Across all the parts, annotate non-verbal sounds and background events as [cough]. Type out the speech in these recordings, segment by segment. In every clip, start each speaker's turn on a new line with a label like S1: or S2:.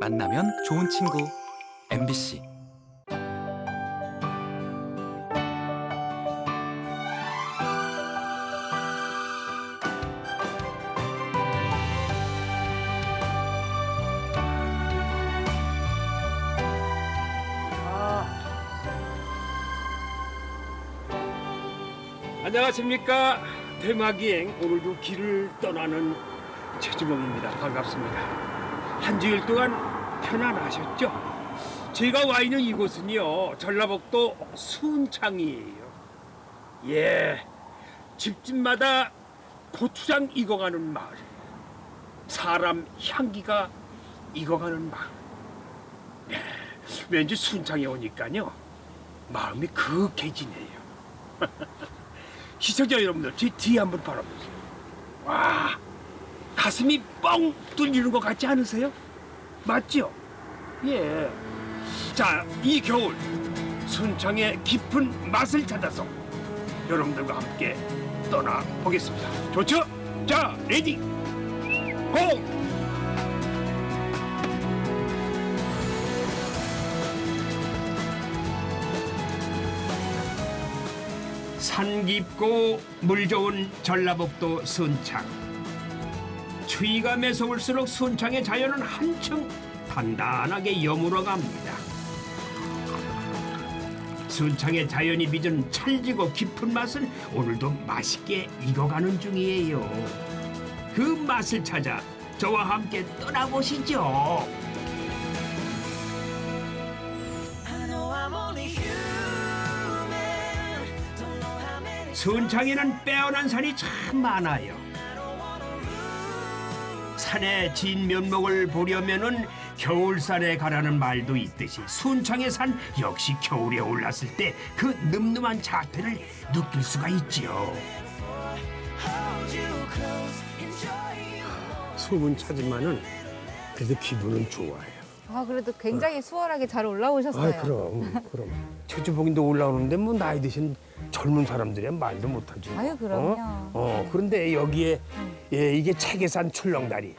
S1: 만나면 좋은 친구. MBC
S2: 안녕하십니까. 대마기행 오늘도 길을 떠나는 최주봉입니다. 반갑습니다. 한 주일 동안 편안하셨죠? 제가 와 있는 이곳은요 전라북도 순창이에요 예 집집마다 고추장 익어가는 마을 사람 향기가 익어가는 마을 네, 왠지 순창에 오니까요 마음이 그윽해지네요 [laughs] 시청자 여러분들 제 뒤에 한번 바라보세요. 와 가슴이 뻥 뚫리는 것 같지 않으세요? 맞죠? 예. 자, 이 겨울 순창의 깊은 맛을 찾아서 여러분들과 함께 떠나 보겠습니다. 좋죠? 자, ready go! 산 깊고 물 좋은 전라북도 순창. 추위가 매서울수록 순창의 자연은 한층 단단하게 여물어 갑니다. 순창의 자연이 빚은 찰지고 깊은 맛은 오늘도 맛있게 익어가는 중이에요. 그 맛을 찾아 저와 함께 떠나보시죠. 순창에는 빼어난 산이 참 많아요. 산의 진 면목을 보려면은 겨울산에 가라는 말도 있듯이 순창의 산 역시 겨울에 올랐을 때 그 늠름한 자태를 느낄 수가 있지요. 소문 차지만은 그래도 기분은 좋아요.
S3: 아 그래도 굉장히 수월하게 잘 올라오셨어요.
S2: 아 그럼 그럼 최주봉인도 올라오는데 뭐 나이 드신 젊은 사람들이야 말도 못하지.
S3: 아유, 그럼요.
S2: 어? 어, 그런데 여기에 예, 이게 책계산 출렁다리.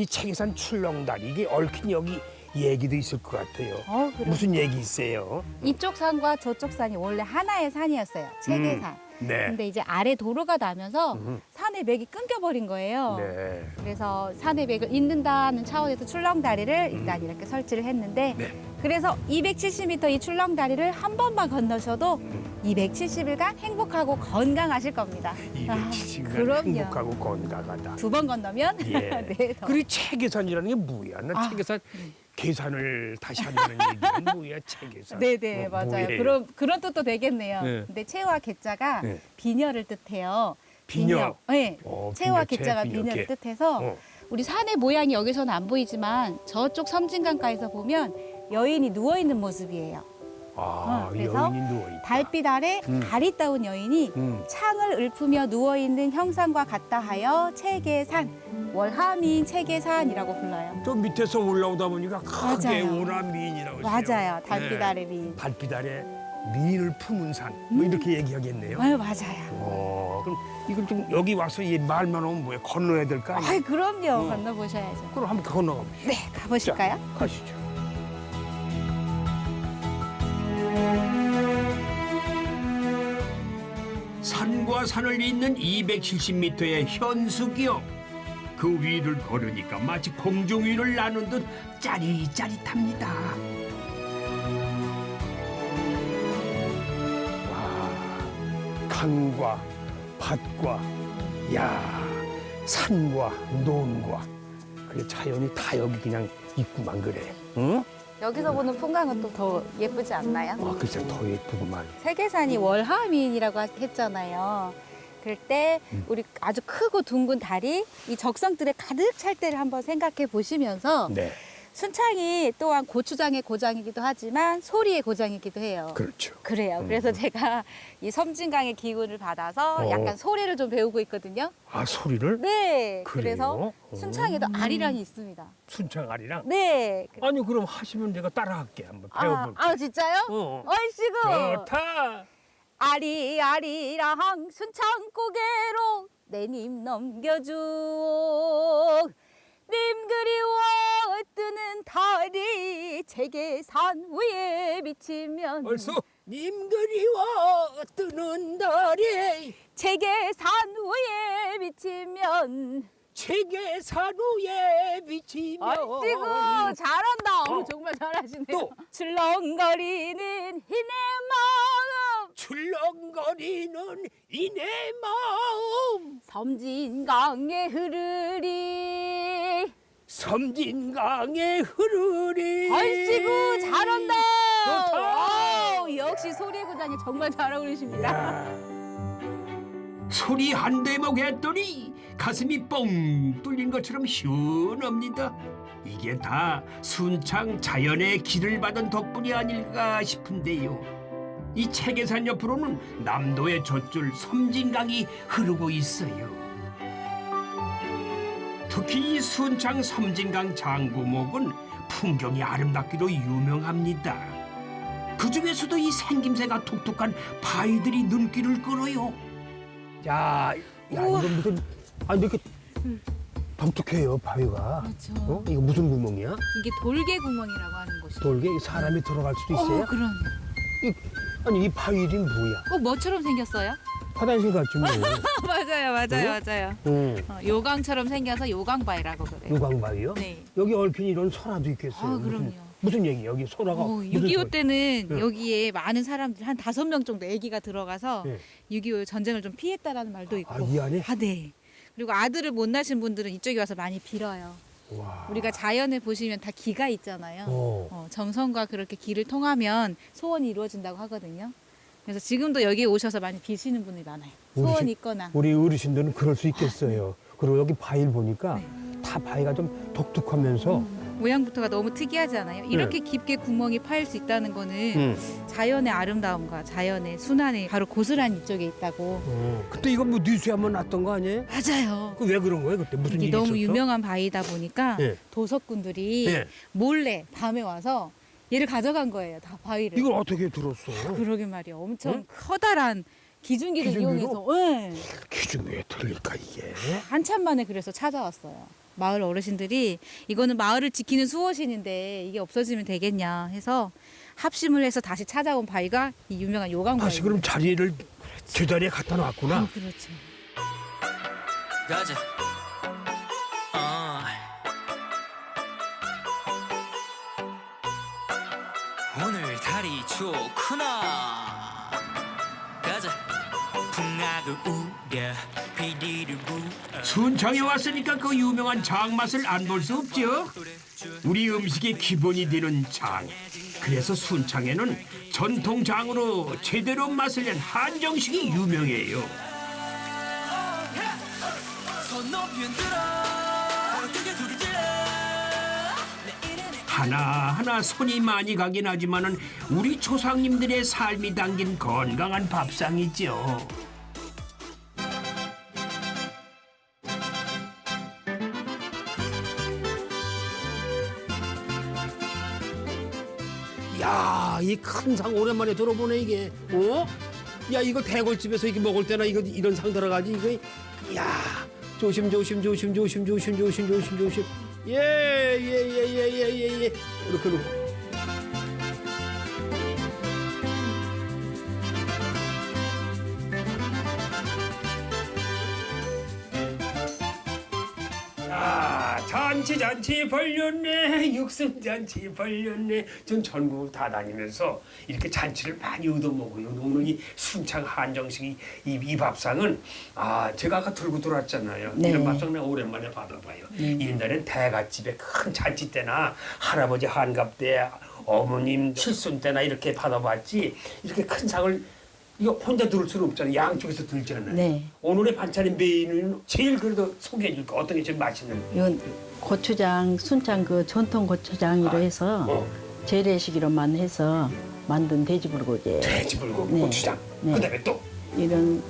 S2: 이 책계산 출렁다리 이게 얽힌 여기 얘기도 있을 것 같아요.
S3: 어?
S2: 무슨 얘기 있어요?
S3: 이쪽 산과 저쪽 산이 원래 하나의 산이었어요. 체계산.
S2: 네.
S3: 근데 이제 아래 도로가 나면서
S2: 음.
S3: 산의 맥이 끊겨버린 거예요.
S2: 네.
S3: 그래서 산의 맥을 잇는다는 차원에서 출렁다리를 일단 이렇게 설치를 했는데
S2: 음. 네.
S3: 그래서 270m 이 출렁다리를 한 번만 건너셔도
S2: 음.
S3: 270일간 행복하고 건강하실 겁니다.
S2: 270년
S3: 아, 그럼요.
S2: 행복하고 건강하다.
S3: 두 번 건너면
S2: 예. [laughs]
S3: 네, 더.
S2: 그리고 체계산이라는 게 뭐야? 나
S3: 아.
S2: 체계산 계산을 다시 한다는 얘기는 뭐야? 체계산.
S3: 네네
S2: 뭐,
S3: 맞아요.
S2: 뭐예요?
S3: 그런 그런 뜻도 되겠네요.
S2: 네.
S3: 근데 체와 개자가
S2: 네.
S3: 비녀를 뜻해요.
S2: 비녀.
S3: 네.
S2: 어,
S3: 체와
S2: 비녀, 체, 비녀, 개.
S3: 뜻해서
S2: 어.
S3: 우리 산의 모양이 여기서는 안 보이지만 저쪽 섬진강가에서 보면 여인이 누워 있는 모습이에요.
S2: 아,
S3: 어, 그래서. 달빛 아래
S2: 음.
S3: 다리 따운 여인이
S2: 음.
S3: 창을 읊으며 누워 있는 형상과 같다 하여 체계산 월하민 체계산이라고 불러요.
S2: 저 밑에서 올라오다 보니까 크게. 오라 미인이라고 했어요.
S3: 맞아요. 달빛
S2: 네.
S3: 아래 미인.
S2: 달빛 아래 미인을 품은 산. 뭐 이렇게 얘기하겠네요.
S3: 아유 맞아요.
S2: 어, 그럼 이걸 좀 여기 와서 이 말만 오면 뭐야? 건너야 될까?
S3: 아이 그럼요.
S2: 어.
S3: 건너보셔야죠.
S2: 그럼 한번 건너가 보시죠.
S3: 네 가보실까요?
S2: 자, 가시죠. 산과 산을 잇는 270m의 현수기역. 그 위를 걸으니까 마치 공중 위를 나는 듯 짜릿짜릿합니다. 와, 강과 밭과 야 산과 논과 그 자연이 다 여기 그냥 있구만 그래. 응?
S3: 여기서 보는 풍광은 또 더 예쁘지 않나요?
S2: 와, 글쎄 더 예쁘구만.
S3: 세계산이 월하민이라고 했잖아요. 그럴 때
S2: 음.
S3: 우리 아주 크고 둥근 달이 이 적성들에 가득 찰 때를 한번 생각해 보시면서
S2: 네,
S3: 순창이 또한 고추장의 고장이기도 하지만 소리의 고장이기도 해요.
S2: 그렇죠.
S3: 그래요. 그래서 제가 이 섬진강의 기운을 받아서
S2: 어.
S3: 약간 소리를 좀 배우고 있거든요.
S2: 아 소리를
S3: 네.
S2: 그래요?
S3: 그래서
S2: 오.
S3: 순창에도 아리랑이 있습니다.
S2: 순창 아리랑.
S3: 네.
S2: 아니 그럼 하시면 내가 따라할게 한번
S3: 아,
S2: 배워볼게.
S3: 아 진짜요?
S2: 어.
S3: 얼씨구.
S2: 좋다.
S3: 아리 아리랑 순창 고개로 내님 넘겨줘 님 그리워 뜨는 달이 제계산 위에 비치면
S2: 님 그리워 뜨는 달에
S3: 제계산 위에 비치면
S2: 위에 비치며
S3: 아이고 잘한다. 어. 정말 잘하시네요.
S2: 또.
S3: 출렁거리는 희내 마음
S2: 출렁거리는 이내 마음
S3: 섬진강에 흐르리
S2: 섬진강에 흐르리
S3: 아이고 잘한다.
S2: 좋다.
S3: 오, 역시 소리구단이 정말 잘 어울리십니다.
S2: 소리 한 대목 했더니 가슴이 뻥 뚫린 것처럼 시원합니다. 이게 다 순창 자연의 길을 받은 덕분이 아닐까 싶은데요. 이 책계산 옆으로는 남도의 젖줄 섬진강이 흐르고 있어요. 특히 이 순창 섬진강 장구목은 풍경이 아름답기로 유명합니다. 그 중에서도 이 생김새가 독특한 바위들이 눈길을 끌어요.
S4: 야, 야 이거 무슨 아니 이렇게 독특해요 바위가.
S3: 그렇죠.
S4: 어? 이거 무슨 구멍이야?
S3: 이게 돌개 구멍이라고 하는 곳이에요.
S4: 돌게 사람이 들어갈 수도 있어요?
S3: 어, 그럼요.
S4: 이, 아니 이 바위들이 뭐야?
S3: 꼭 뭐처럼 생겼어요? [laughs]
S4: 화장실 같지 뭐. [laughs]
S3: 맞아요, 맞아요, 맞아요.
S4: 응.
S3: 어, 요강처럼 생겨서 요강바위라고 그래요.
S4: 유광바위요?
S3: 네.
S4: 여기 얼핏 이런 소라도 있겠어요.
S3: 아, 그럼요.
S4: 무슨 얘기? 여기 소라가
S3: 어,
S4: 무슨
S3: 6.25
S4: 소리?
S3: 때는
S4: 응.
S3: 여기에 많은 사람들 한 다섯 명 정도 아기가 들어가서
S4: 네.
S3: 6.25 전쟁을 좀 피했다라는 말도 있고.
S4: 아, 이 안에?
S3: 아, 네. 그리고 아들을 못 낳으신 분들은 이쪽에 와서 많이 빌어요.
S4: 와.
S3: 우리가 자연에 보시면 다 기가 있잖아요.
S4: 어.
S3: 어, 정성과 그렇게 기를 통하면 소원이 이루어진다고 하거든요. 그래서 지금도 여기에 오셔서 많이 비시는 분이 많아요. 소원
S4: 어르신-
S3: 있거나.
S4: 우리 어르신들은 그럴 수 있겠어요. 그리고 여기 바위를 보니까
S3: 네.
S4: 다 바위가 좀 독특하면서
S3: 모양부터가 너무 특이하지 않아요? 이렇게 깊게 구멍이 파일 수 있다는 거는
S4: 응.
S3: 자연의 아름다움과 자연의 순환이 바로 고스란히 이쪽에 있다고.
S4: 어. 그때 이거 뭐 뉴스에 한번 났던 거 아니에요?
S3: 맞아요.
S4: 그 왜 그런 거예요? 그때 무슨
S3: 이게
S4: 일이
S3: 너무
S4: 있었어?
S3: 유명한 바위다 보니까
S4: 예.
S3: 도석꾼들이
S4: 예.
S3: 몰래 밤에 와서 얘를 가져간 거예요. 다 바위를.
S4: 이걸 어떻게 들었어?
S3: 그러게 말이야. 엄청
S4: 응?
S3: 커다란 기중기를
S4: 기중기로?
S3: 이용해서 예.
S4: 왜 들릴까 이게?
S3: 한참 만에 그래서 찾아왔어요. 마을 어르신들이 이거는 마을을 지키는 수호신인데 이게 없어지면 되겠냐 해서 합심을 해서 다시 찾아온 바위가 이 유명한 요강바위.
S4: 다시 그럼 자리를 제자리에 갖다 놨구나.
S3: 그렇죠.
S5: 가자. 어. 오늘 달이 좋구나.
S2: 순창에 왔으니까 그 유명한 장맛을 안 볼 수 없죠. 우리 음식의 기본이 되는 장. 그래서 순창에는 전통 장으로 제대로 맛을 낸 한정식이 유명해요. 하나하나 손이 많이 가긴 하지만 은 우리 조상님들의 삶이 담긴 건강한 밥상이죠.
S4: 이 큰 상 오랜만에 들어보네 이게. 어? 야, 이거 대골집에서 이게 먹을 때나 이거 이런 상 들어가지 이거. 야, 조심 조심 조심 조심 조심 조심 조심 조심. 예, 예, 예, 예, 예, 예, 예. 이렇게.
S2: 아, 잔치 잔치 벌렸네. 육순 잔치 벌렸네. 전 전국을 다 다니면서 이렇게 잔치를 많이 얻어먹어요. 오늘 이 순창 한정식 이, 이 밥상은 아 제가 아까 들고 들어왔잖아요.
S3: 네.
S2: 이런 밥상 내가 오랜만에 받아봐요. 옛날엔 대갓집에 큰 잔치 때나 할아버지 한갑 때 어머님 칠순 때나 이렇게 받아봤지. 이렇게 큰 상을 이거 혼자 들을 수는 없잖아요 양쪽에서 들잖아요
S6: 네.
S2: 오늘의 반찬의 메인은 제일 그래도 소개해 줄까 어떤 게 제일 맛있는
S6: 이건 고추장, 순창 그 전통 고추장으로 해서
S2: 어,
S6: 재래식으로만 해서 만든 돼지불고기.
S2: 돼지불고기
S6: 네.
S2: 고추장
S6: 네.
S2: 그다음에 또
S6: 이런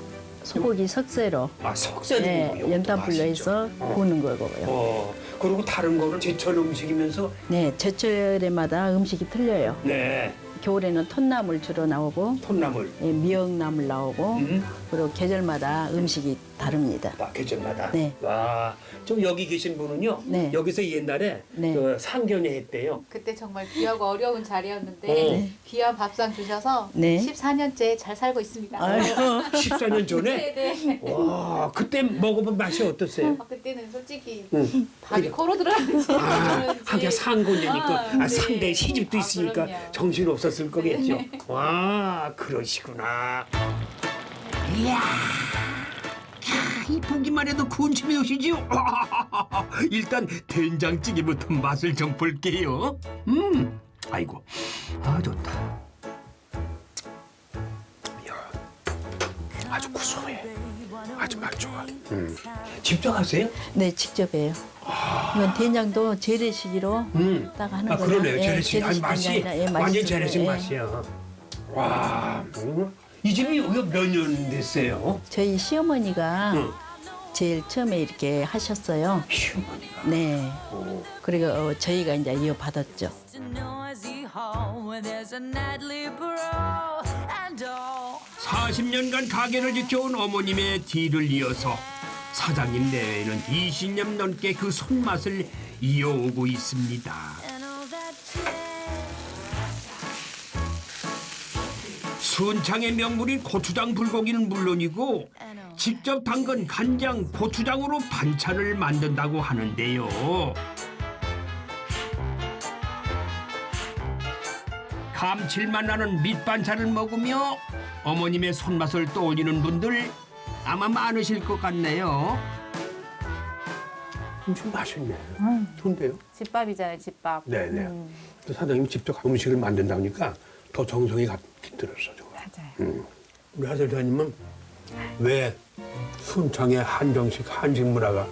S6: 소고기 석쇠로
S2: 아, 석쇠도
S6: 네, 연탄불로. 해서
S2: 어.
S6: 구우는 거고요.
S2: 어 그리고 다른 거는 제철 음식이면서
S6: 네, 제철에마다 음식이 틀려요.
S2: 네
S6: 겨울에는 톳나물 주로 나오고
S2: 톤나물
S6: 예, 미역나물 나오고
S2: 음.
S6: 그리고 계절마다 음식이 다릅니다.
S2: 아, 계절마다.
S6: 네.
S2: 와, 좀 여기 계신 분은요.
S6: 네.
S2: 여기서 옛날에
S6: 네.
S2: 그 상견례 했대요.
S3: 그때 정말 귀하고 어려운 자리였는데
S2: 어.
S3: 귀한 밥상 주셔서
S6: 네.
S3: 14년째 잘 살고 있습니다.
S6: 아유, [laughs]
S2: 14년 전에.
S3: 네네.
S2: 와, 그때 먹어본 맛이 어땠어요?
S3: 아, 그때는 솔직히
S2: 응.
S3: 밥이 코로 들어가는지
S2: 아, 상고녀니까
S3: 아,
S2: 아,
S3: 네.
S2: 상대 시집도
S3: 아,
S2: 있으니까
S3: 그럼요.
S2: 정신 없었을 거겠죠. 와, 그러시구나. 이야, 야, 이 보기만 해도 군침이 오시지요. [laughs] 일단 된장찌개부터 맛을 좀 볼게요. 음, 아이고, 아 좋다. 야, 아주 구수해. 아주 맛 좋아. 음. 직접 하세요?
S6: 네, 직접 해요. 이건 된장도 재래시기로
S2: 음.
S6: 딱 하는
S2: 아
S6: 거예요.
S2: 그러네요.
S6: 예,
S2: 재래식 아니
S6: 재래식
S2: 맛이
S6: 된장이라, 예,
S2: 완전. 재래식
S6: 예.
S2: 맛이야. 와, 음. 이 집이 몇년 됐어요?
S6: 저희 시어머니가
S2: 응.
S6: 제일 처음에 이렇게 하셨어요.
S2: 시어머니가.
S6: 네.
S2: 오.
S6: 그리고 어, 저희가 이제 이어받았죠.
S7: All.
S2: 40년간 가게를 지켜온 어머님의 뒤를 이어서 사장님 내외에는 20년 넘게 그 손맛을 이어오고 있습니다. 순창의 명물인 고추장 불고기는 물론이고 직접 담근 간장, 고추장으로 반찬을 만든다고 하는데요. 감칠맛 나는 밑반찬을 먹으며 어머님의 손맛을 떠올리는 분들 아마 많으실 것 같네요. 좀 맛있네. 좋은데요?
S3: 집밥이잖아요, 집밥.
S2: 네네.
S3: 음,
S2: 또 사장님 직접 음식을 만든다니까 더 정성이 들었어. 음. 우리 하설자님은 왜 순창의 한정식 한식 문화가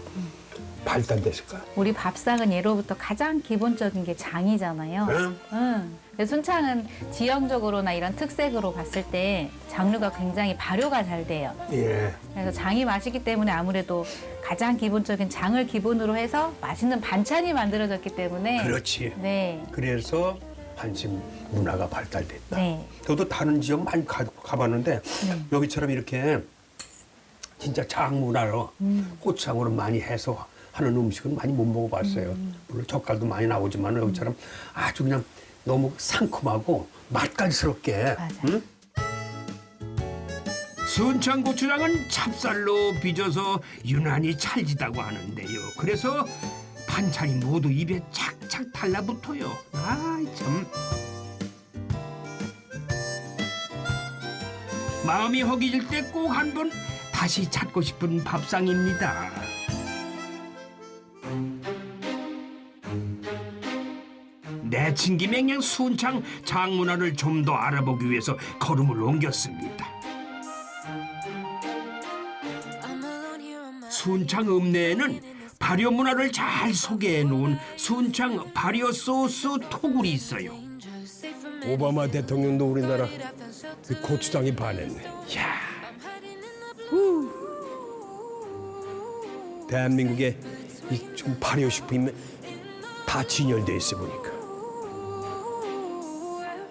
S2: 발달됐을까?
S3: 우리 밥상은 예로부터 가장 기본적인 게 장이잖아요.
S2: 응?
S3: 응. 순창은 지형적으로나 이런 특색으로 봤을 때 장류가 굉장히 발효가 잘 돼요.
S2: 예.
S3: 그래서 장이 맛있기 때문에 아무래도 가장 기본적인 장을 기본으로 해서 맛있는 반찬이 만들어졌기 때문에
S2: 그렇지.
S3: 네.
S2: 그래서 한식 문화가 발달됐다.
S3: 네.
S2: 저도 다른 지역 많이 가, 가봤는데 여기처럼 이렇게 진짜 장 문화로 고추장으로 많이 해서 하는 음식은 많이 못 먹어봤어요. 물론 젓갈도 많이 나오지만 여기처럼 아주 그냥 너무 상큼하고 맛깔스럽게. 순창 고추장은 찹쌀로 빚어서 유난히 찰지다고 하는데요. 그래서 반찬이 모두 입에 착 착 달라붙어요. 아 참. 마음이 허기질 때 꼭 한 번 다시 찾고 싶은 밥상입니다. 내친 김에 그냥 순창 장문화를 좀 더 알아보기 위해서 걸음을 옮겼습니다. 순창 읍내에는 발효 문화를 잘 소개해 놓은 순창 발효 소스 토굴이 있어요.
S8: 오바마 대통령도 우리나라 그 고추장이 반했네.
S2: 야,
S8: 대한민국에 이좀 발효 식품이 다 진열돼 있어 보니까.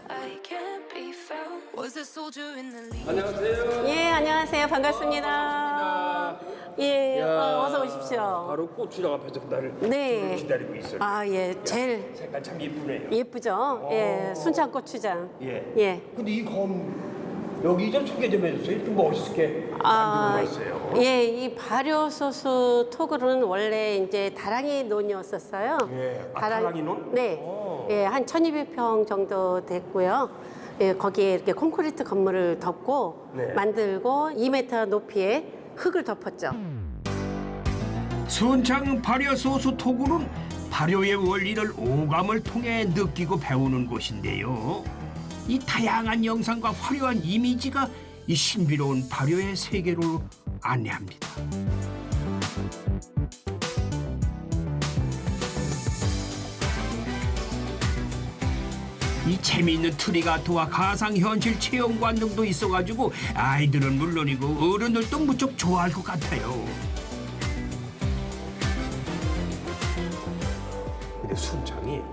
S7: I can't be found. Was a soldier in the lead.
S9: 예, 안녕하세요. 반갑습니다. 예, 어, 어서 오십시오.
S2: 바로 고추장 앞에서 나를
S9: 네.
S2: 기다리고 있어요.
S9: 아, 예, 제일
S2: 색깔 참 예쁘네요.
S9: 예쁘죠? 예, 순창 고추장.
S2: 예.
S9: 예.
S2: 근데 이검 여기 좀 소개 좀 해주세요. 좀 멋있게
S9: 아,
S2: 만들어놨어요.
S9: 예, 이 발효 소스 토글은 원래 이제 다랑이 논이었었어요.
S2: 예, 아, 다랑이 논?
S9: 네.
S2: 오.
S9: 예, 한 1200평 정도 됐고요. 예, 거기에 이렇게 콘크리트 건물을 덮고
S2: 네.
S9: 만들고 2m 높이의 흙을 덮었죠.
S2: 순창 발효 소스 토굴은 발효의 원리를 오감을 통해 느끼고 배우는 곳인데요. 이 다양한 영상과 화려한 이미지가 이 신비로운 발효의 세계로 안내합니다. 이 재미있는 트리가토와 가상현실 체험관 등도 있어가지고 아이들은 물론이고 어른들도 무척 좋아할 것 같아요.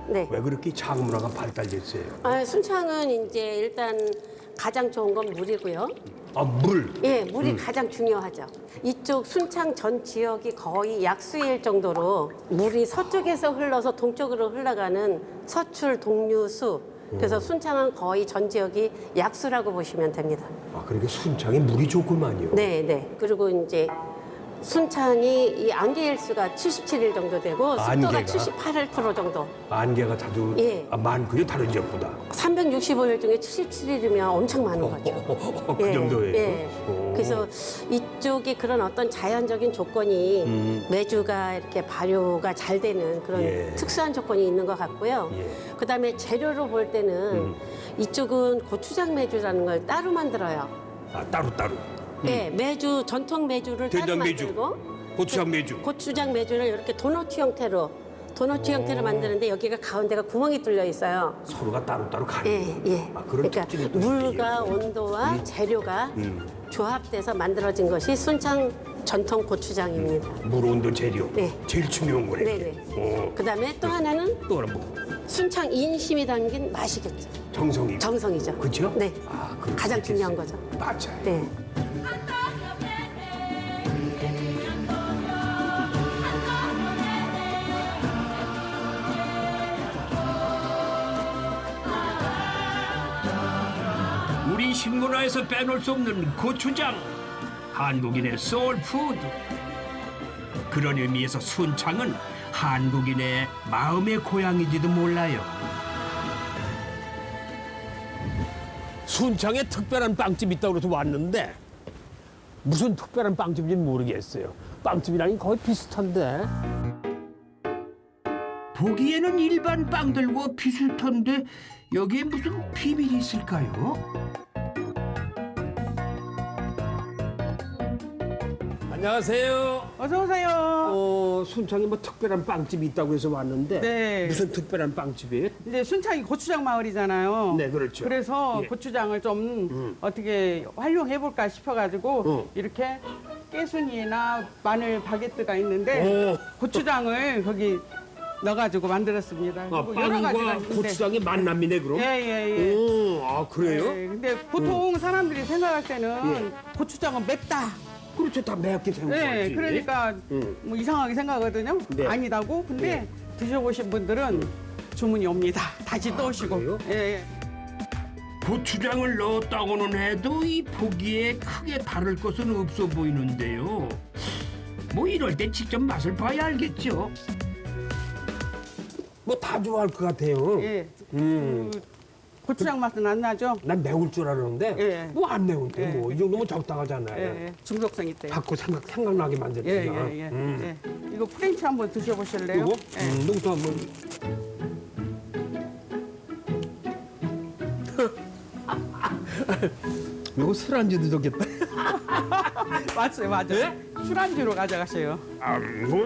S9: 네.
S2: 왜 그렇게 장문화가 발달됐어요?
S9: 아, 순창은 이제 일단 가장 좋은 건 물이고요.
S4: 아 물.
S9: 예, 물이 가장 중요하죠. 이쪽 순창 전 지역이 거의 약수일 정도로 물이 서쪽에서 흘러서 동쪽으로 흘러가는 서출 동류수. 그래서 순창은 거의 전 지역이 약수라고 보시면 됩니다.
S4: 아 그러니까 순창에 물이 좋구만요.
S9: 네, 네. 그리고 이제 순창이 이 안개 일수가 77일 정도 되고 습도가
S4: 안개가?
S9: 78% 정도.
S4: 안개가 자주
S9: 예.
S4: 아, 많고요 다른 지역보다.
S9: 365일 중에 77일이면 엄청 많은 거죠.
S4: 그 정도예요.
S9: 예.
S4: 오.
S9: 그래서 이쪽이 그런 어떤 자연적인 조건이
S4: 음.
S9: 매주가 이렇게 발효가 잘 되는 그런
S4: 예.
S9: 특수한 조건이 있는 것 같고요.
S4: 예.
S9: 그다음에 재료로 볼 때는
S4: 음.
S9: 이쪽은 고추장 매주라는 걸 따로 만들어요.
S4: 아 따로 따로.
S9: 예, 매주 전통 매주를 따로
S4: 된장 매주.
S9: 만들고
S4: 고추장 매주.
S9: 고추장 매주를 이렇게 도넛 형태로 도넛 형태로 만드는데 여기가 가운데가 구멍이 뚫려 있어요.
S4: 서로가 따로 따로 가는.
S9: 예, 예.
S4: 아 그런
S9: 그러니까
S4: 특징이 또
S9: 물과. 온도와 재료가
S4: 음.
S9: 조합돼서 만들어진 것이 순창 전통 고추장입니다.
S4: 물 온도 재료.
S9: 네.
S4: 제일 중요한 거네.
S9: 네네.
S4: 어.
S9: 그다음에 또 하나는
S4: 또 하나 뭐
S9: 순창 인심이 담긴 맛이겠죠.
S4: 정성이.
S9: 정성이죠.
S4: 그죠?
S9: 네.
S4: 아, 그럴
S9: 가장
S4: 수
S9: 중요한
S4: 있겠어요.
S9: 거죠.
S4: 맞아요.
S9: 네.
S2: 식문화에서 빼놓을 수 없는 고추장. 한국인의 soul food. 그런 의미에서 순창은 한국인의 마음의 고향이지도 몰라요.
S4: 순창에 특별한 빵집 있다고 그래서 왔는데 무슨 특별한 빵집인지는 모르겠어요. 빵집이라니 거의 비슷한데.
S2: 보기에는 일반 빵들과 비슷한데 여기에 무슨 비밀이 있을까요?
S4: 안녕하세요.
S10: 어서 오세요.
S4: 어, 순창에 뭐 특별한 빵집이 있다고 해서 왔는데
S10: 네.
S4: 무슨 특별한 빵집이에요?
S10: 이제 순창이 고추장 마을이잖아요.
S4: 네, 그렇죠.
S10: 그래서
S4: 예.
S10: 고추장을 좀 어떻게 활용해 볼까 싶어 가지고
S4: 어.
S10: 이렇게 깨순이나 마늘 바게트가 있는데
S4: 오.
S10: 고추장을 거기 넣어가지고 만들었습니다.
S4: 아, 빵과. 고추장의 만남이네 그럼?
S10: 예예 예.
S4: 오, 아 그래요?
S10: 예, 근데 보통 사람들이 생각할 때는
S4: 예.
S10: 고추장은 맵다.
S4: 그렇죠, 다 맵게 생각하지.
S10: 네, 그러니까
S4: 음.
S10: 뭐 이상하게 생각하거든요.
S4: 네.
S10: 아니다고. 근데 드셔보신 분들은 주문이 옵니다. 다시 또 오시고. 예, 예.
S2: 고추장을 넣었다고는 해도 이 보기에 크게 다를 것은 없어 보이는데요. 뭐 이럴 때 직접 맛을 봐야 알겠죠.
S4: 뭐 다 좋아할 것 같아요.
S10: 예.
S4: 음.
S10: 그 고추장 맛은 안 나죠?
S4: 난 매울 줄 알았는데
S10: 예.
S4: 뭐안 매운데
S10: 예.
S4: 뭐이 정도면 적당하잖아요.
S10: 예, 예. 중독성 있대요.
S4: 자꾸 생각 생각나게 만드니까.
S10: 예, 예, 예.
S4: 음.
S10: 예. 이거 French 한번 드셔보실래요?
S4: 이거?
S10: 예.
S4: 음, 농도 한번. [laughs] 이거 술안주도 좋겠다. [laughs]
S10: 맞아요, 맞아요.
S4: 예?
S10: 술안주로 가져가세요.
S4: 아, 진짜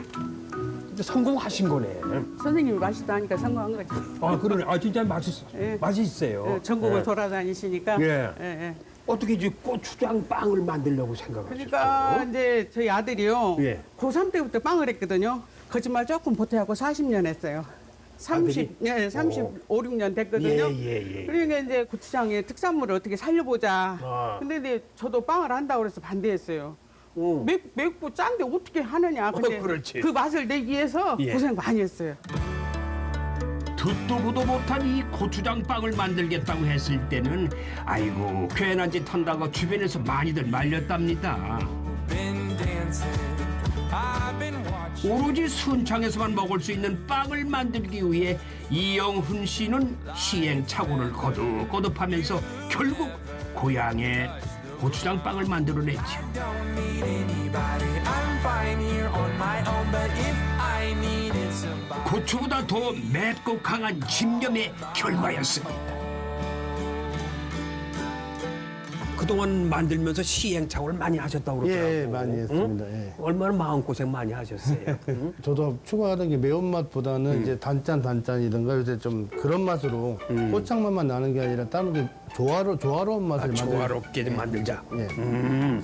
S4: 성공하신 거네.
S10: 선생님이 맛있다 하니까 성공한 거죠.
S4: 아 그러네. 아 진짜 맛있어.
S10: 예.
S4: 맛있어요.
S10: 예, 전국을
S4: 예.
S10: 돌아다니시니까.
S4: 예.
S10: 예, 예.
S4: 어떻게 이제 고추장 빵을 만들려고 생각하셨어요?
S10: 그러니까 이제 저희 아들이요.
S4: 예.
S10: 고3 때부터 빵을 했거든요. 거짓말 조금 보태하고 40년 했어요. 30, 예, 35, 6년 됐거든요.
S4: 예, 예, 예.
S10: 그러니까 이제 고추장의 특산물을 어떻게 살려보자.
S4: 아.
S10: 근데 이제 저도 빵을 한다고 그래서 반대했어요.
S4: 어.
S10: 맵, 맵고 짠데 어떻게 하느냐. 근데
S4: 어, 그렇지.
S10: 그 맛을 내기 위해서
S4: 예.
S10: 고생 많이 했어요.
S2: 듣도 보도 못한 이 고추장 빵을 만들겠다고 했을 때는 아이고 괜한 짓 한다고 주변에서 많이들 말렸답니다. 오로지 순창에서만 먹을 수 있는 빵을 만들기 위해 이영훈 씨는 시행착오를 거듭거듭하면서 결국 고향에 고추장 빵을 만들어냈죠. 고추보다 더 맵고 강한 집념의 결과였습니다.
S4: 그동안 만들면서 시행착오를 많이 하셨다고 그러더라고요.
S11: 예, 많이 했습니다. 예.
S4: 얼마나 마음고생 많이 하셨어요. 응? [laughs]
S11: 저도 추가하던 게 매운맛보다는 이제 단짠 단짠이든가 요새 좀 그런 맛으로 고창맛만 나는 게 아니라 다른 게 조화로 조화로운 맛을
S4: 아,
S11: 만들
S4: 조화롭게 좀 만들자.
S11: 예.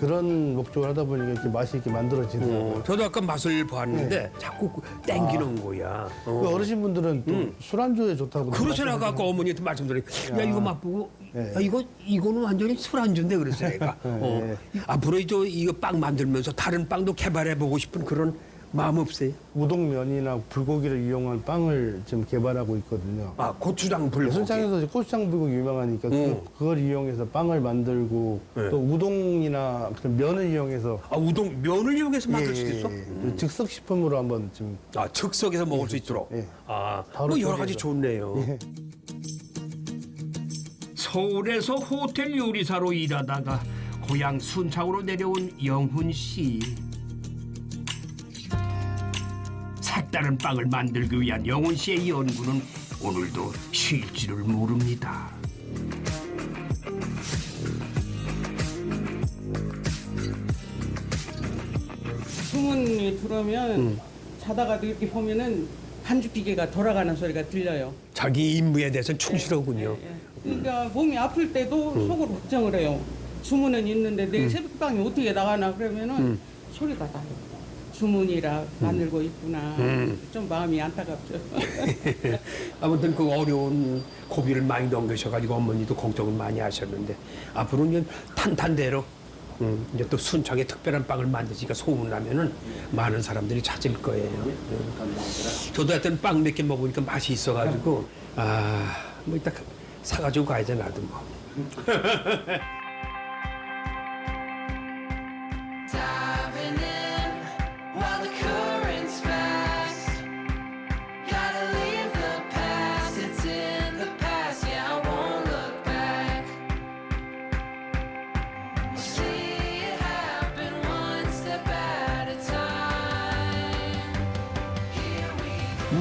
S11: 그런 목적을 하다 보니까 이렇게 맛이 이렇게 만들어지더라고요.
S4: 어, 저도 아까 맛을 보았는데 자꾸 땡기는 거야.
S11: 그 어르신분들은 또 술안주에 좋다고
S4: 그러셔나 갖고 어머니한테 말씀드려. 야 이거 맛보고 예.
S2: 아, 이거 이거는 완전히 술안주인데 그래서 내가 어. 앞으로 저 이거 빵 만들면서 다른 빵도 개발해 보고 싶은 그런 마음 없어요?
S11: 우동면이나 불고기를 이용한 빵을 지금 개발하고 있거든요.
S2: 아 고추장 불고기.
S11: 순창에서 고추장 불고기 유명하니까
S2: 음.
S11: 그, 그걸 이용해서 빵을 만들고
S2: 네.
S11: 또 우동이나 면을 이용해서
S2: 아 우동 면을 이용해서 만들
S11: 예,
S2: 수도 있어?
S11: 예, 예. 즉석 식품으로 한번 지금
S2: 아 즉석에서 먹을 수 있도록.
S11: 예.
S2: 아,
S11: 바로
S2: 뭐 여러 가지. 좋네요.
S11: 예.
S2: 서울에서 호텔 요리사로 일하다가 고향 순창으로 내려온 영훈 씨. 색다른 빵을 만들기 위한 영훈 씨의 연구는 오늘도 쉴 줄을 모릅니다.
S10: 주문이 들어오면
S2: 음.
S10: 자다가도 이렇게 보면은 반죽 기계가 돌아가는 소리가 들려요.
S2: 자기 임무에 대해서는 충실하군요.
S10: 예. 그러니까 몸이 아플 때도
S2: 음.
S10: 속으로 걱정을 해요. 주문은 있는데 내일 새벽빵이 어떻게 나가나 그러면은
S2: 음.
S10: 소리가 나요. 주문이라 만들고 있구나.
S2: 음.
S10: 좀 마음이 안타깝죠. [laughs]
S2: 아무튼 그 어려운 고비를 많이 넘기셔가지고 어머니도 걱정을 많이 하셨는데 앞으로는 탄탄대로 음, 이제 또 순창에 특별한 빵을 만드시니까 소문나면은 많은 사람들이 찾을 거예요. 음. 저도 하여튼 빵 몇 개 먹으니까 맛이 있어가지고 아 뭐 이따 사가지고 가야지 나도 뭐.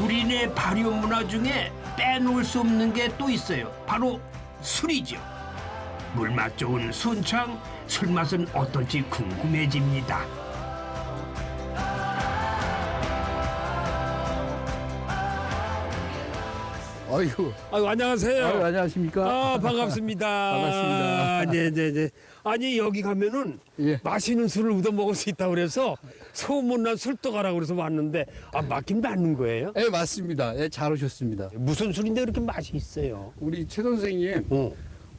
S2: 우리네 발효 문화 중에 빼놓을 수 없는 게 또 있어요. 바로 술이죠. 물맛 좋은 순창 술 맛은 어떨지 궁금해집니다.
S12: 아이고.
S2: 아유 안녕하세요.
S12: 아유, 안녕하십니까?
S2: 아 반갑습니다. [laughs]
S12: 반갑습니다.
S2: 네 네 네. 아니 여기 가면은
S12: 예.
S2: 맛있는 술을 얻어 먹을 수 있다 고 그래서 소문난 술도가라고 그래서 왔는데 아 맞긴 맞는 거예요?
S12: 예, 맞습니다. 예, 잘 오셨습니다.
S2: 무슨 술인데 그렇게 맛이 있어요?
S12: 우리 최 선생님
S2: 어.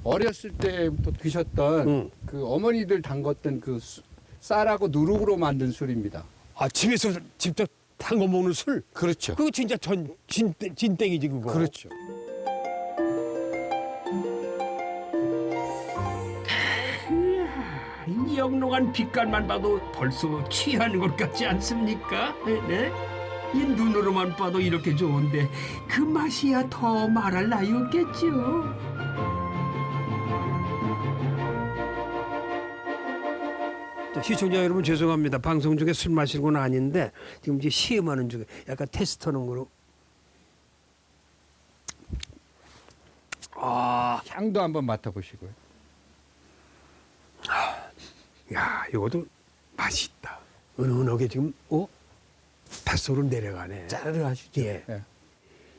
S12: 어렸을 때부터 드셨던
S2: 응.
S12: 그 어머니들 담궜던 그 수- 쌀하고 누룩으로 만든 술입니다.
S2: 아 집에서 직접 담궈 먹는 술?
S12: 그렇죠.
S2: 그거 진짜 전 진, 진땡이지 그거.
S12: 그렇죠.
S2: 이 영롱한 빛깔만 봐도 벌써 취하는 것 같지 않습니까? 네? 이 눈으로만 봐도 이렇게 좋은데 그 맛이야 더 말할 나위 없겠죠. 시청자 여러분 죄송합니다. 방송 중에 술 마시는 건 아닌데 지금 이제 시음하는 중에 약간 테스트하는 거로. 아,
S12: 향도 한번 맡아보시고요.
S2: 야, 이것도 맛이 있다. 은은하게 지금 어 뱃속으로 내려가네.
S12: 짜르르 하시죠.
S2: 예.
S12: 예.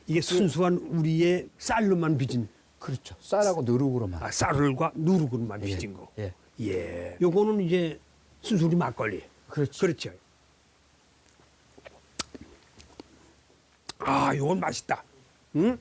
S2: 이게 순수한 우리의 쌀로만 빚은
S12: 그렇죠. 쌀하고 누룩으로만.
S2: 아, 쌀과 누룩으로만
S12: 예.
S2: 빚은 거.
S12: 예.
S2: 예. 요거는 이제 순수 우리 막걸리.
S12: 그렇죠.
S2: 그렇죠. 아, 요건 맛있다. 응?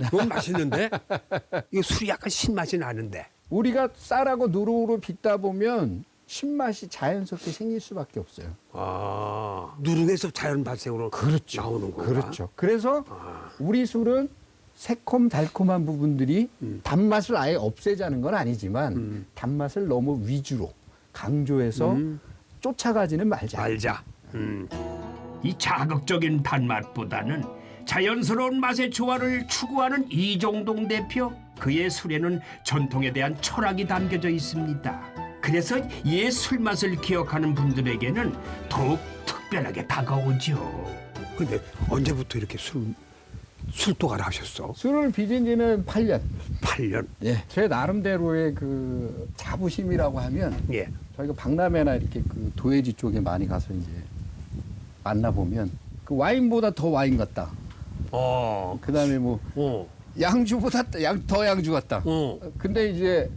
S2: 이건 맛있는데? [laughs] 이거 술이 약간 신맛이 나는데.
S12: 우리가 쌀하고 누룩으로 빚다 보면 신맛이 자연스럽게 생길 수밖에 없어요.
S2: 아, 누룩에서 자연 발생으로
S12: 그렇죠.
S2: 나오는 거가.
S12: 그렇죠. 그래서
S2: 아.
S12: 우리 술은 새콤 달콤한 부분들이
S2: 음.
S12: 단맛을 아예 없애자는 건 아니지만
S2: 음.
S12: 단맛을 너무 위주로 강조해서
S2: 음.
S12: 쫓아가지는 말자.
S2: 알자. 음. 이 자극적인 단맛보다는 자연스러운 맛의 조화를 추구하는 이종동 대표. 그의 술에는 전통에 대한 철학이 담겨져 있습니다. 그래서 옛 술 맛을 기억하는 분들에게는 더욱 특별하게 다가오죠. 근데 언제부터 이렇게 술 술도가를 하셨어?
S12: 술을 빚은 지는 8년.
S2: 8년.
S12: 예. 제 나름대로의 그 자부심이라고 하면
S2: 예.
S12: 저희가 박람회나 이렇게 그 도예지 쪽에 많이 가서 이제 만나보면 그 와인보다 더 와인 같다.
S2: 어.
S12: 그 다음에 뭐
S2: 어.
S12: 양주보다 양, 더 양주 같다.
S2: 어.
S12: 근데 이제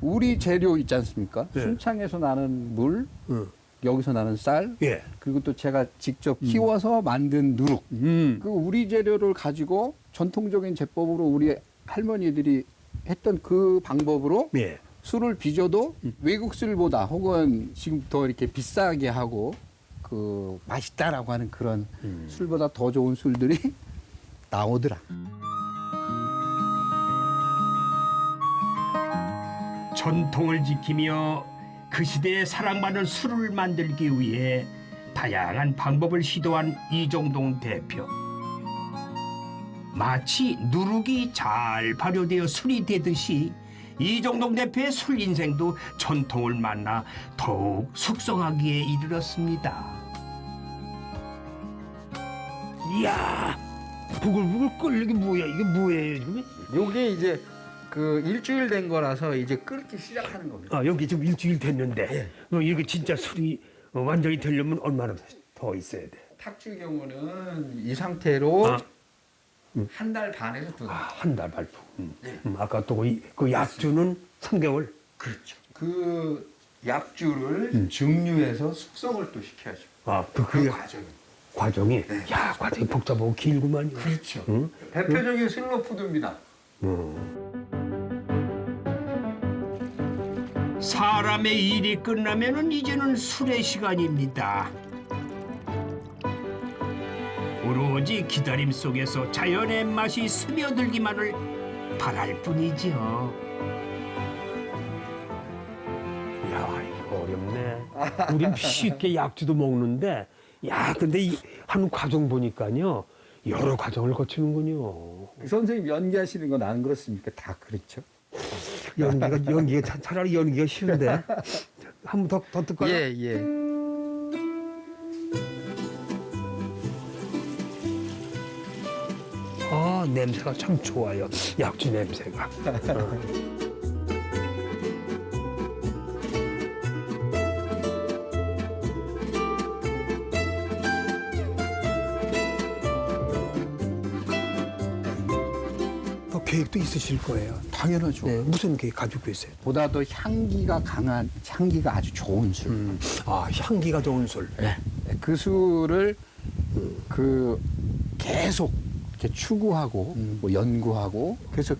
S12: 우리 재료 있지 않습니까?
S2: 네.
S12: 순창에서 나는 물,
S2: 어.
S12: 여기서 나는 쌀,
S2: 예.
S12: 그리고 또 제가 직접 키워서 만든 누룩.
S2: 음.
S12: 그 우리 재료를 가지고 전통적인 제법으로 우리 할머니들이 했던 그 방법으로
S2: 예.
S12: 술을 빚어도 외국 술보다 혹은 지금 더 이렇게 비싸게 하고 그 맛있다라고 하는 그런 술보다 더 좋은 술들이 [laughs] 나오더라.
S2: 전통을 지키며 그 시대에 사랑받는 술을 만들기 위해 다양한 방법을 시도한 이종동 대표. 마치 누룩이 잘 발효되어 술이 되듯이 이종동 대표의 술 인생도 전통을 만나 더욱 숙성하기에 이르렀습니다. 이야, 부글부글 끓는 게 뭐야? 이게 뭐예요?
S12: 요게 이제 그 일주일 된 거라서 이제 끓기 시작하는 겁니다.
S2: 아 여기 지금 일주일 됐는데 어, 이게 진짜 술이 어, 완전히 되려면 얼마나 더 있어야 돼?
S12: 탁주의 경우는 이 상태로
S2: 아.
S12: 한달 반에서 두 달.
S2: 한달 발포. 음. 음, 아까 또 그 약주는 3개월.
S12: 그렇죠. 그 약주를 증류해서 숙성을 또 시켜야죠.
S2: 아, 그,
S12: 그
S2: 그
S12: 과정이.
S2: 과정이 야 과정이 복잡하고 길구만요.
S12: 그렇죠.
S2: 응?
S12: 대표적인 슬로푸드입니다.
S2: 사람의 일이 끝나면은 이제는 술의 시간입니다. 오로지 기다림 속에서 자연의 맛이 스며들기만을 바랄 뿐이죠. 야, 이거 어렵네. 우린 쉽게 약주도 먹는데, 야, 근데 이 한 과정 보니까요, 여러 과정을 거치는군요.
S12: 선생님 연기하시는 건 안 그렇습니까? 다 그렇죠.
S2: 연기가 연기가 차- 차라리 연기가 쉬운데 한 번 더 더 듣까요?
S12: 예, 예.
S2: 아 냄새가 참 좋아요. 약주 냄새가. [laughs] 있으실 거예요.
S12: 당연하죠.
S2: 네, 무슨 계획 가지고 계세요?
S12: 보다 더 향기가 강한 향기가 아주 좋은 술.
S2: 아 향기가 좋은 술.
S12: 네. 그 술을 그 계속 이렇게 추구하고 뭐 연구하고 그래서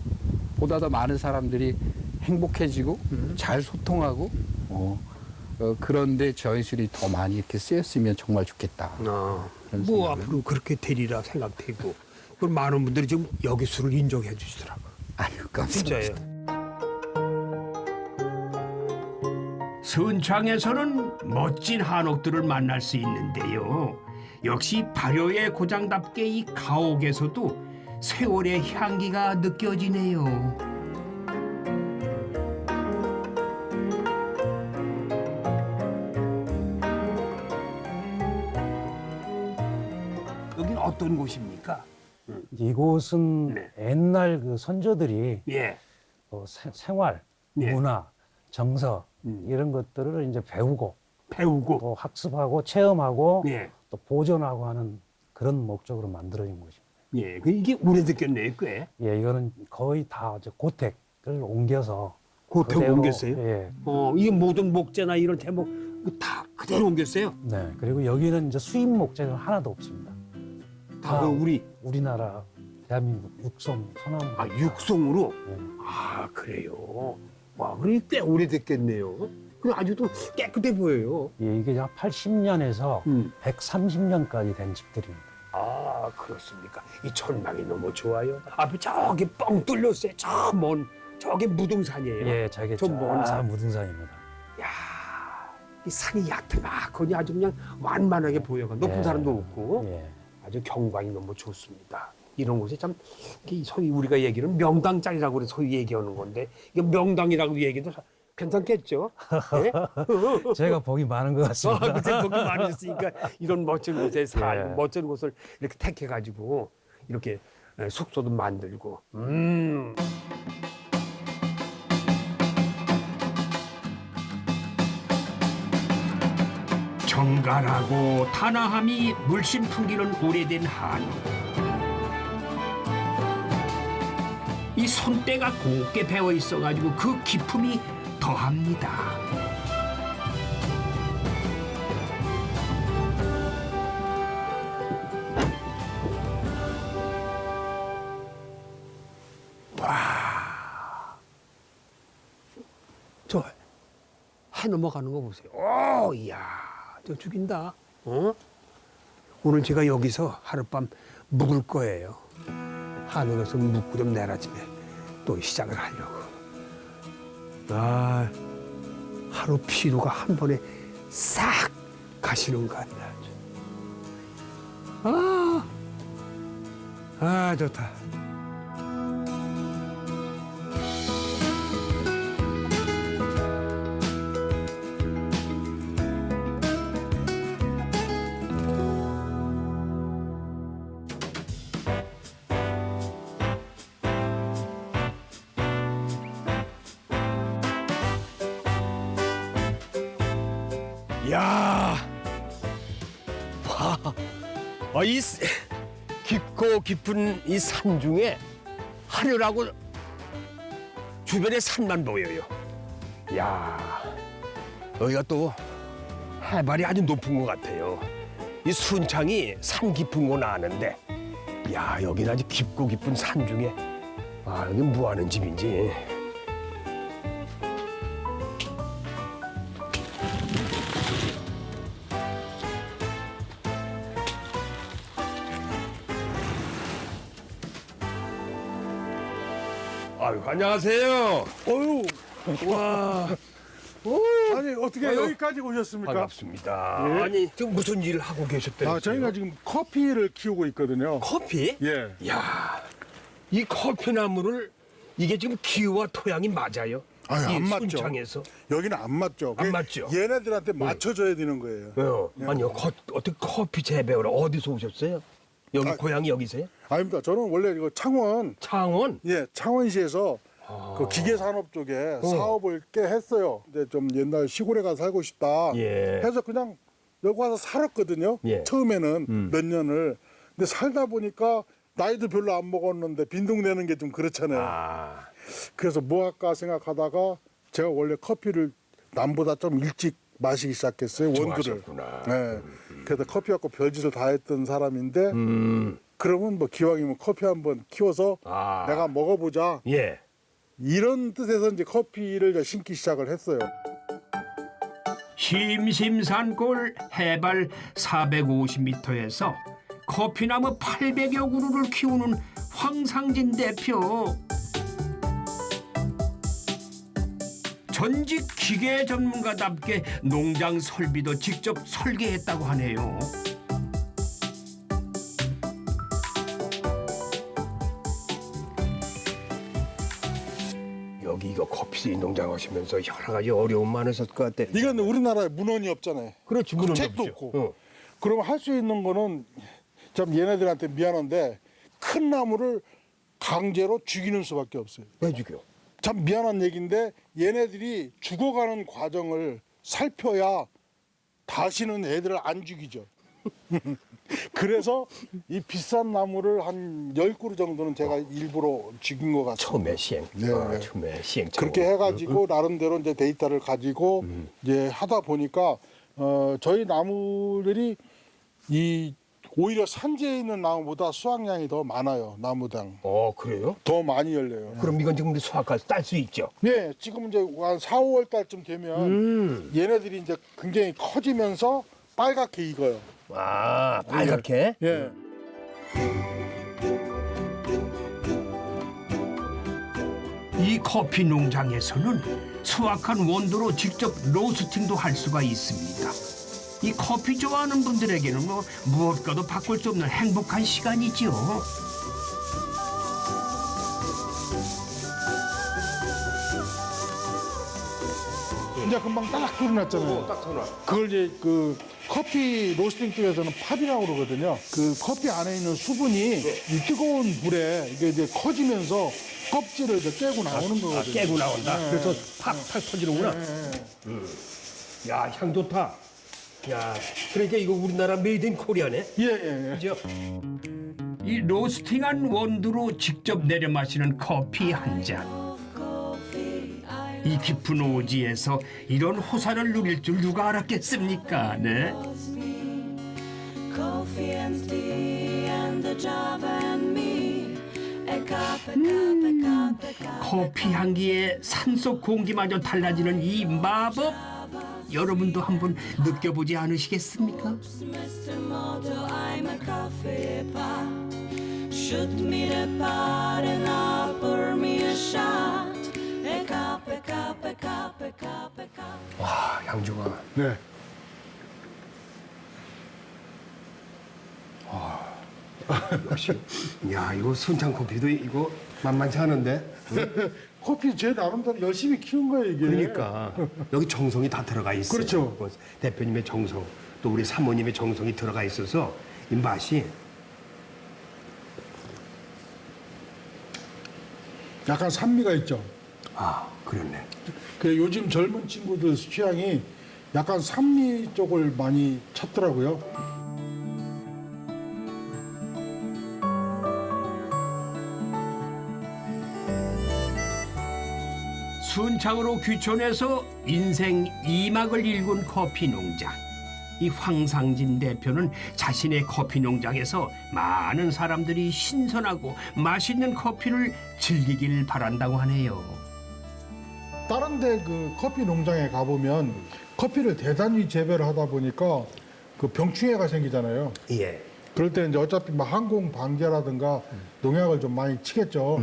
S12: 보다 더 많은 사람들이 행복해지고 잘 소통하고 어, 어, 그런데 저희 술이 더 많이 이렇게 쓰였으면 정말 좋겠다.
S2: 아, 뭐. 앞으로 그렇게 되리라 생각되고 그리고 많은 분들이 지금 여기 술을 인정해 주시더라고.
S12: 감사합니다.
S2: 순창에서는 멋진 한옥들을 만날 수 있는데요. 역시 발효의 고장답게 이 가옥에서도 세월의 향기가 느껴지네요. 여긴 어떤 곳입니까?
S13: 이곳은
S2: 네.
S13: 옛날 그 선조들이
S2: 예.
S13: 어, 세- 생활,
S2: 예.
S13: 문화, 정서
S2: 음.
S13: 이런 것들을 이제 배우고
S2: 배우고
S13: 또 학습하고 체험하고
S2: 예.
S13: 또 보존하고 하는 그런 목적으로 만들어진 곳입니다.
S2: 예. 그 이게 오래됐겠네요, 꽤.
S13: 예, 이거는 거의 다 이제 고택을 옮겨서
S2: 고택
S13: 그대로,
S2: 옮겼어요?
S13: 예.
S2: 어, 이게 모든 목재나 이런 대목 다 그대로 옮겼어요.
S13: 네. 그리고 여기는 이제 수입 목재가 하나도 없습니다.
S2: 다
S13: 아.
S2: 그 우리
S13: 우리나라 대한민국 육성 소나무.
S2: 아 육송으로.
S13: 네.
S2: 아 그래요. 와, 그래 꽤 오래됐겠네요. 그리고 아주도 깨끗해 보여요.
S13: 예, 이게 한 80년에서
S2: 음.
S13: 130년까지 된 집들입니다.
S2: 아 그렇습니까? 이 전망이 너무 좋아요. 앞에 저기 뻥 뚫렸어요. 저 먼 저게 무등산이에요.
S13: 예, 저게
S2: 저먼
S13: 저
S2: 산.
S13: 무등산입니다.
S2: 야, 이 산이 야트막하니 아주 그냥 완만하게 보여가 높은
S13: 예.
S2: 사람도 없고
S13: 예.
S2: 아주 경관이 너무 좋습니다. 이런 곳에 참이 소위 우리가 얘기는 명당짜리라고 그래 소위 얘기하는 건데 이게 명당이라고 얘기도 괜찮겠죠? 예? [laughs]
S13: 제가 복이 많은 것
S2: 아,
S13: 같습니다.
S2: 그때 거기 많으셨으니까 이런 멋진 곳에 살,
S13: 예.
S2: 멋진 곳을 이렇게 택해가지고 이렇게 예, 숙소도 만들고. 음. 정갈하고 탄화함이 물씬 풍기는 오래된 한우. 이 손때가 곱게 배어 있어가지고 그 기품이 더합니다. 와. 저, 해 넘어가는 거 보세요. 오, 이야. 저 죽인다. 어? 오늘 제가 여기서 하룻밤 묵을 거예요. 한옥에서 묵고 좀 내일 아침에 또 시작을 하려고. 아, 하루 피로가 한 번에 싹 가시는 것 같다. 아, 아 좋다. 야, 와, 아, 이 스- 깊고 깊은 이 산 중에 하늘하고 주변에 산만 보여요. 야, 여기가 또 해발이 아주 높은 것 같아요. 이 순창이 산 깊은 건 아는데, 야, 여기는 아주 깊고 깊은 산 중에, 아, 여기 뭐 하는 집인지. 안녕하세요. 어유, 와.
S14: 아니 어떻게
S2: 아유.
S14: 여기까지 오셨습니까?
S2: 반갑습니다.
S14: 예.
S2: 아니, 지금 무슨 일을 하고 계셨대요?
S14: 아, 저희가 지금 커피를 키우고 있거든요.
S2: 커피?
S14: 예.
S2: 야, 이 커피 나무를 이게 지금 기후와 토양이 맞아요?
S14: 아유, 이안 맞죠.
S2: 순창에서?
S14: 여기는 안 맞죠.
S2: 안 맞죠?
S14: 얘네들한테 맞춰줘야 되는 거예요.
S2: 왜요?
S14: 예.
S2: 아니요, 거, 어떻게 커피 재배를 어디서 오셨어요? 여기
S14: 아,
S2: 고향이 여기세요?
S14: 아닙니다. 저는 원래 이거 창원,
S2: 창원?
S14: 예, 창원시에서 그 기계 산업 쪽에 사업을 꽤 했어요. 이제 좀 옛날 시골에 가서 살고 싶다.
S2: 예.
S14: 해서 그냥 여기 와서 살았거든요.
S2: 예.
S14: 처음에는
S2: 음.
S14: 몇 년을. 근데 살다 보니까 나이도 별로 안 먹었는데 빈둥대는 게 좀 그렇잖아요.
S2: 아,
S14: 그래서 뭐 할까 생각하다가 제가 원래 커피를 남보다 좀 일찍 마시기 시작했어요 원두를.
S2: 좋아하셨구나.
S14: 네. 그 래서 커피 갖고 별짓을 다 했던 사람인데
S2: 음,
S14: 그러면 뭐 기왕이면 커피 한번 키워서
S2: 아.
S14: 내가 먹어보자
S2: 예.
S14: 이런 뜻에서 이제 커피를 심기 시작을 했어요.
S7: 심심산골 해발 450m에서 커피나무 800여 그루를 키우는 황상진 대표. 전직 기계 전문가답게 농장 설비도 직접 설계했다고 하네요.
S2: 여기 이거 커피 농장 하시면서 여러 가지 어려움 많으셨을 것 같아.
S14: 이건 우리나라에 문헌이 없잖아요.
S2: 그렇지,
S14: 그
S2: 문헌이
S14: 책도
S2: 없죠.
S14: 없고.
S2: 어.
S14: 그러면 할수 있는 거는 참 얘네들한테 미안한데 큰 나무를 강제로 죽이는 수밖에 없어요.
S2: 왜 죽여?
S14: 참 미안한 얘기인데 얘네들이 죽어가는 과정을 살펴야 다시는 애들을 안 죽이죠. [laughs] 그래서 이 비싼 나무를 한 열그루 정도는 제가 일부러 죽인 것 같습니다.
S2: 처음에 시행.
S14: 네,
S2: 어,
S14: 네.
S2: 처음에 시행.
S14: 그렇게 해가지고 나름대로 이제 데이터를 가지고 이제 하다 보니까 어, 저희 나무들이 이 오히려 산지에 있는 나무보다 수확량이 더 많아요 나무당
S2: 어, 그래요?
S14: 더 많이 열려요.
S2: 그럼 이건 지금 수확할 딸 수 있죠?
S14: 네, 지금 이제 한 4, 5월 달쯤 되면
S2: 음.
S14: 얘네들이 이제 굉장히 커지면서 빨갛게 익어요.
S2: 아, 빨갛게?
S14: 예.
S7: 이 커피 농장에서는 수확한 원두로 직접 로스팅도 할 수가 있습니다. 이 커피 좋아하는 분들에게는 뭐 무엇과도 바꿀 수 없는 행복한 시간이지요.
S14: 이제 금방 딱 소리 났잖아요. 그걸 이제 그 커피 로스팅 쪽에서는 팝이라고 그러거든요. 그 커피 안에 있는 수분이 이 뜨거운 불에 이게 이제 커지면서 껍질을 이제 깨고 나오는 거거든요.
S2: 아, 깨고 나온다.
S14: 네.
S2: 그래서 팍팍 터지는구나.
S14: 네.
S2: 야, 향 좋다. 야, 그러니까 이거 우리나라 made in Korea네.
S14: 예, 예, 예.
S2: 그죠?
S7: 이 roasting한 원두로 직접 내려 마시는 커피 한 잔. 이 깊은 오지에서 이런 호사를 누릴 줄 누가 알았겠습니까? 네.
S15: Cup.
S7: 커피 향기에 산속 공기마저 달라지는 이 마법
S2: 여러분도 한번 느껴보지 않으시겠습니까?
S4: 와 양주가
S14: 네.
S4: 역시 야 이거 순창 커피도 이거 만만치 않은데 [laughs]
S14: 커피 제 나름대로 열심히 키운 거예요 이게.
S4: 그러니까 여기 정성이 다 들어가 있어요.
S14: 그렇죠.
S4: 뭐 대표님의 정성 또 우리 사모님의 정성이 들어가 있어서 이 맛이
S14: 약간 산미가 있죠.
S4: 아 그렇네.
S14: 그 요즘 젊은 친구들 취향이 약간 산미 쪽을 많이 찾더라고요.
S2: 순창으로 귀촌해서 인생 이막을 일군 커피 농장. 이 황상진 대표는 자신의 커피 농장에서 많은 사람들이 신선하고 맛있는 커피를 즐기길 바란다고 하네요.
S14: 다른 데 그 커피 농장에 가보면 커피를 대단히 재배를 하다 보니까 그 병충해가 생기잖아요.
S4: 예.
S14: 그럴 때 이제 어차피 뭐 항공 방제라든가 농약을 좀 많이 치겠죠.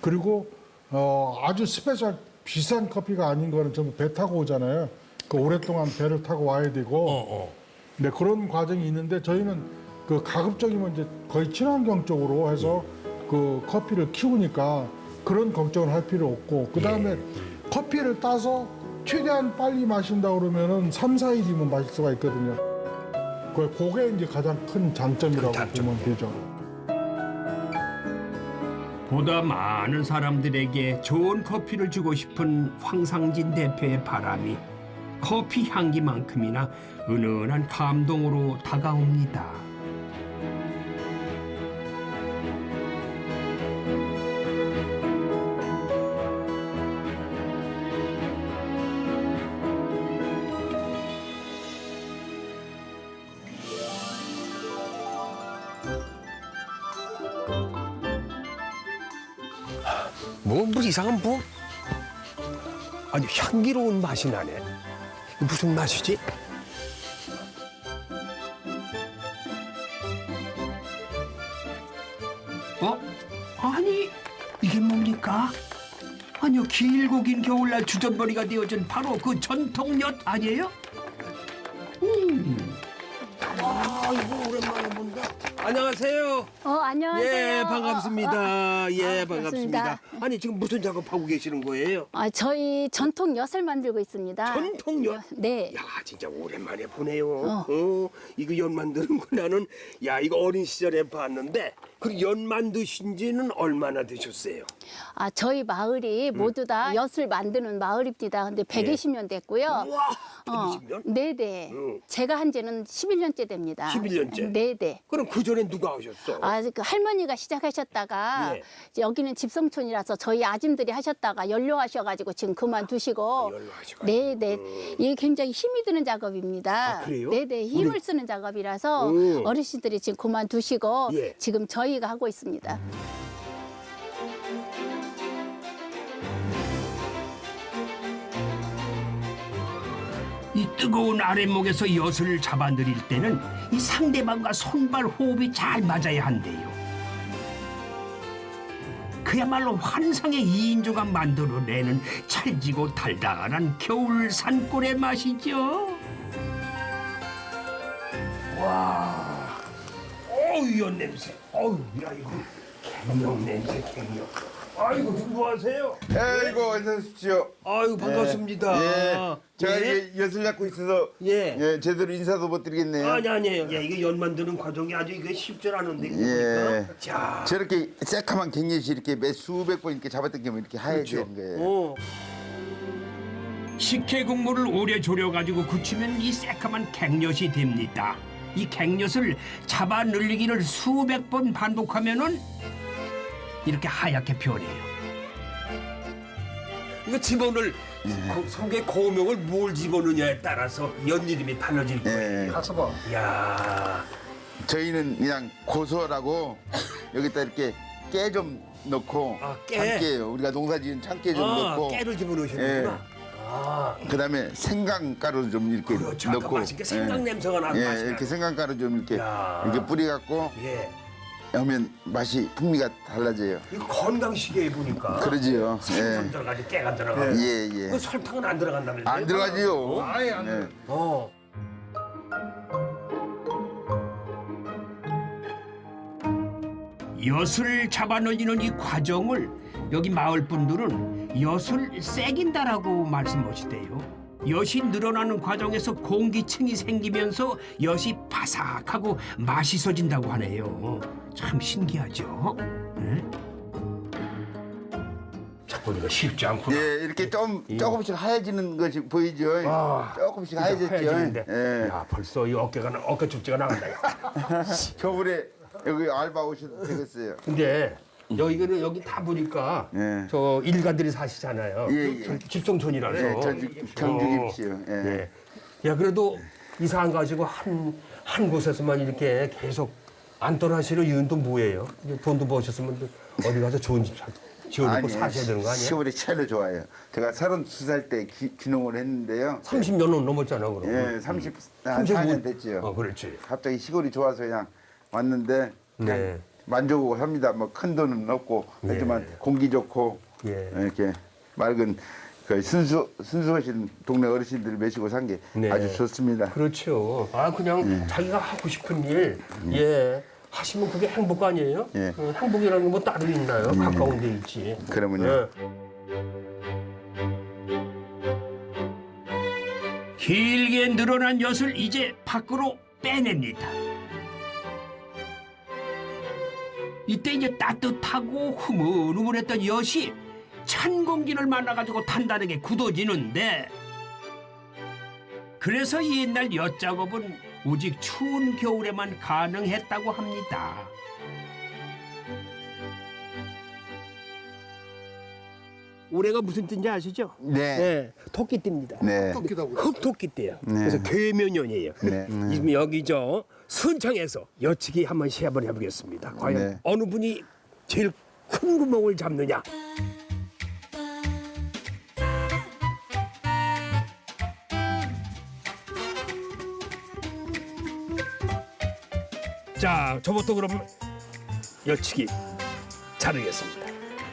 S14: 그리고 어, 아주 special 비싼 커피가 아닌 거는 전부 배 타고 오잖아요. 그 오랫동안 배를 타고 와야 되고. 네 그런 과정이 있는데 저희는 그 가급적이면 이제 거의 친환경 쪽으로 해서 그 커피를 키우니까 그런 걱정을 할 필요 없고 그 다음에 커피를 따서 최대한 빨리 마신다 그러면은 3, 4일이면 마실 수가 있거든요. 그- 그게 이제 가장 큰 장점이라고 보면 되죠.
S2: 보다 많은 사람들에게 좋은 커피를 주고 싶은 황상진 대표의 바람이 커피 향기만큼이나 은은한 감동으로 다가옵니다.
S4: 이상한 뭐 아주 향기로운 맛이 나네. 무슨 맛이지?
S2: 어? 아니 이게 뭡니까? 아니요 길고 긴 겨울날 주전머리가 되어준 바로 그 전통엿 아니에요? 음.
S4: 아 이거 오랜만에 본다. 안녕하세요.
S16: 어, 안녕하세요.
S4: 예 반갑습니다. 예
S16: 아,
S4: 반갑습니다.
S16: 반갑습니다.
S4: 아니 지금 무슨 작업하고 계시는 거예요?
S16: 아, 저희 전통 엿을 만들고 있습니다.
S4: 전통 엿?
S16: 네.
S4: 야 진짜 오랜만에 보네요.
S16: 어.
S4: 어. 이거 연 만드는 거 나는 야 이거 어린 시절에 봤는데 그연 만드신 지는 얼마나 되셨어요?
S16: 아, 저희 마을이 모두 다 엿을 만드는 마을입니다. 근데 120년 됐고요.
S4: 우와
S16: 어,
S4: 120년?
S16: 네네. 제가 한 지는 11년째 됩니다.
S4: 11년째?
S16: 네네.
S4: 그럼 그 전에 누가 하셨어?
S16: 아, 그 할머니가 시작하셨다가
S4: 예.
S16: 여기는 집성촌이라서 저희 아줌들이 하셨다가 연료하셔가지고 지금 그만두시고.
S4: 연로하시고.
S16: 네네. 이게 굉장히 힘이 드는 작업입니다.
S4: 아, 그래요?
S16: 네네. 힘을 쓰는 작업이라서
S4: 음.
S16: 어르신들이 지금 그만두시고
S4: 예.
S16: 지금 저희가 하고 있습니다.
S2: 뜨거운 아랫목에서 엿을 잡아들일 때는 이 상대방과 손발 호흡이 잘 맞아야 한대요. 그야말로 환상의 이인조가 만들어내는 찰지고 달달한 겨울 산골의 맛이죠. 와, 어우 연 냄새. 어우 야 이거 갱력 냄새 갱력. 아이고 누구하세요?
S17: 아이고 어서 오십시오.
S4: 아이고 반갑습니다.
S17: 예. 제가
S4: 예?
S17: 이게 엿을 잡고 있어서
S4: 예.
S17: 제대로 인사도 못 드리겠네요.
S4: 아니 아니에요. 야 이게 연 만드는 과정이 아주 이게 쉽지 않은데
S17: 예.
S4: 보니까. 자.
S17: 저렇게 새카만 갱년시 이렇게 매 수백 번 이렇게 잡았던 게 이렇게 하얘지는
S4: 그렇죠.
S17: 거예요.
S4: 어.
S2: 식혜 국물을 오래 졸여가지고 굳히면 이 새까만 갱엿이 됩니다. 이 갱엿을 잡아 늘리기를 수백 번 반복하면은 이렇게 하얗게 변해요.
S4: 이거 집어넣을 그 속에 고명을 뭘 집어넣느냐에 따라서 연 이름이 달라질 거예요.
S17: 예.
S4: 가서 봐. 야.
S17: 저희는 그냥 고소하라고 여기다 이렇게 깨 좀 넣고
S4: 아, 깨?
S17: 참깨요. 우리가 농사지은 참깨 좀
S4: 아,
S17: 넣고
S4: 깨를 집어넣으시는구나.
S17: 예. 그다음에 생강가루 좀 이렇게
S2: 그렇죠. 아까
S17: 넣고
S2: 맛있게 생강 냄새가 나는
S17: 예,
S2: 맛이
S17: 이렇게 생강가루 좀 이렇게
S2: 야.
S17: 이렇게 뿌려갖고
S2: 예.
S17: 하면 맛이 풍미가 달라져요.
S2: 이거 건강식이에요 보니까.
S17: 그러지요.
S2: 설탕
S17: 예.
S2: 들어가지 깨가 들어가고.
S17: 예, 예.
S2: 그 설탕은 안 들어간다면서요?
S17: 안 들어가지요.
S2: 아예 안
S17: 예.
S2: 어. 엿을 잡아 늘리는 이 과정을 여기 마을 분들은 엿을 새긴다라고 말씀하시대요. 엿이 늘어나는 과정에서 공기층이 생기면서 엿이 바삭하고 맛있어진다고 하네요. 참 신기하죠? 네? 보니까 쉽지 않구나.
S17: 예, 이렇게 좀 조금씩 하얘지는 것이 보이죠.
S2: 아,
S17: 조금씩 하얘졌죠. 예.
S2: 야, 벌써 이 어깨가 나- 어깨 축제가 나간다. 야.
S17: 겨울에 [laughs] 여기 알바 오셔도 되겠어요.
S2: 근데 여기는 여기 다 보니까
S17: 예.
S2: 저 일가들이 사시잖아요.
S17: 예, 예.
S2: 저 집성촌이라서.
S17: 예, 경주집시요. 예.
S2: 예. 야 그래도 이사 안 가지고 한 한 곳에서만 이렇게 계속 안 떠나시는 이유는 또 뭐예요? 돈도 버셨으면 또 어디 가서 좋은 집 사- 지어놓고 사셔야 되는 거 아니에요?
S17: 시골이 차이로 좋아요. 제가 32살 때 기, 귀농을 했는데요.
S2: 30년은 넘었잖아 그럼.
S17: 예, 30,
S2: 한35
S17: 4년 됐죠.
S2: 어, 그렇지.
S17: 갑자기 시골이 좋아서 그냥 왔는데 그냥
S2: 네.
S17: 만족하고 삽니다. 뭐 큰 돈은 없고 하지만 공기 좋고
S2: 예.
S17: 이렇게 맑은 그 순수 순수하신 동네 어르신들 모시고 산게
S2: 네.
S17: 아주 좋습니다.
S2: 그렇죠. 아 그냥
S17: 예.
S2: 자기가 하고 싶은 일, 예. 하시면 그게 행복 아니에요?
S17: 예.
S2: 어, 행복이라는 게뭐 따로 있나요?
S17: 예.
S2: 가까운 데 있지.
S17: 그러면요.
S2: 예. 길게 늘어난 엿을 이제 밖으로 빼냅니다. 이때 이제 따뜻하고 흐물흐물했던 엿이 찬 공기를 만나가지고 단단하게 굳어지는데 그래서 이 옛날 엿 작업은 오직 추운 겨울에만 가능했다고 합니다. 올해가 무슨 띠인지 아시죠?
S17: 네.
S2: 토끼띠입니다.
S17: 네.
S2: 흑토끼띠예요.
S17: 네.
S2: 그래서 괴면연이에요.
S17: 네.
S2: 지금 여기 저 순창에서 여치기 한번 시합을 해보겠습니다. 과연
S17: 네.
S2: 어느 분이 제일 큰 구멍을 잡느냐? 자, 저부터 그럼 여치기 자르겠습니다.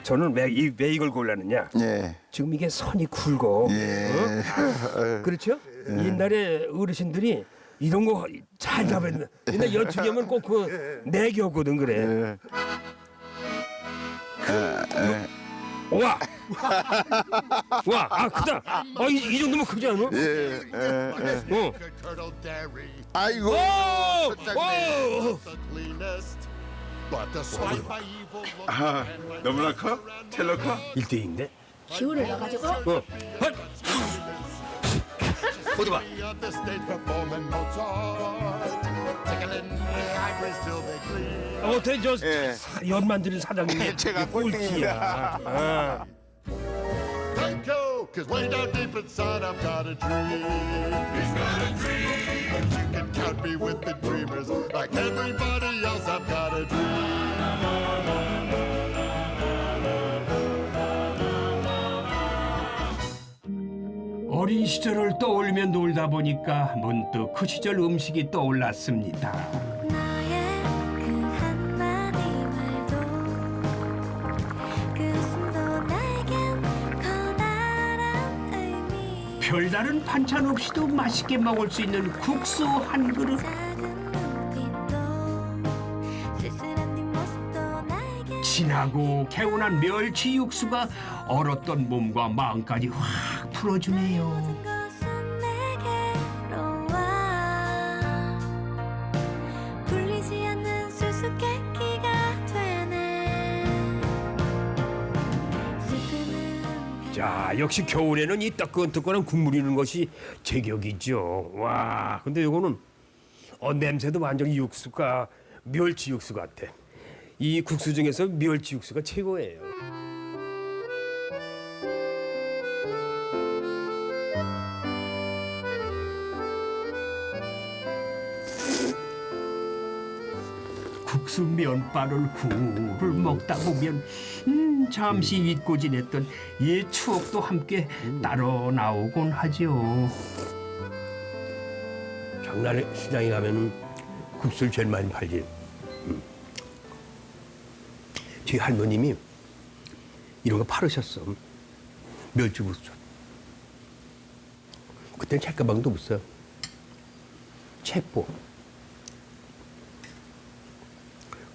S2: 저는 왜, 이, 왜 이걸 골랐느냐?
S17: 예.
S2: 지금 이게 선이 굵고
S17: 예.
S2: 어? [laughs] 그렇죠? 옛날에 어르신들이 이런 거 잘 잡았는데 옛날 여축이면 꼭 그 내기였거든 그래. 와! 와, 아 크다. 아, 이, 이 정도면 크지 않아?
S17: 예. 예.
S2: 어.
S17: 아이고.
S2: 오! 오!
S17: 아, 너무나 커? 텔러 커?
S2: 1대2인데?
S16: 기운을 넣어가지고
S2: 어. 헛! 어디 봐. 어때 저
S17: 예.
S2: 사- 연 만드는 사장님이
S17: 제가
S2: 꼴찌야. 아.
S18: Thank you, cause way down deep inside I've got a dream. He's got a dream. But you can count me with the dreamers. Like everybody else, I've got a dream.
S2: 어린 시절을 떠올리며 놀다 보니까 문득 그 시절 음식이 떠올랐습니다. 별다른 반찬 없이도 맛있게 먹을 수 있는 국수 한 그릇. 진하고 개운한 멸치 육수가 얼었던 몸과 마음까지 확 풀어주네요. 역시 겨울에는 이 뜨끈뜨끈한 국물 있는 것이 제격이죠. 와, 근데 이거는 어, 냄새도 완전히 육수가 멸치 육수 같아. 이 국수 중에서 멸치 육수가 최고예요.
S4: 국수 면발을 구를 먹다 보면 음, 잠시 잊고 지냈던 옛 추억도 함께 따로 나오곤 하죠.
S2: 장날에 시장에 가면은 국수를 제일 많이 팔지. 음. 저희 할머님이 이런 거 팔으셨어. 멸치국수. 그때는 책가방도 없어요. 책보.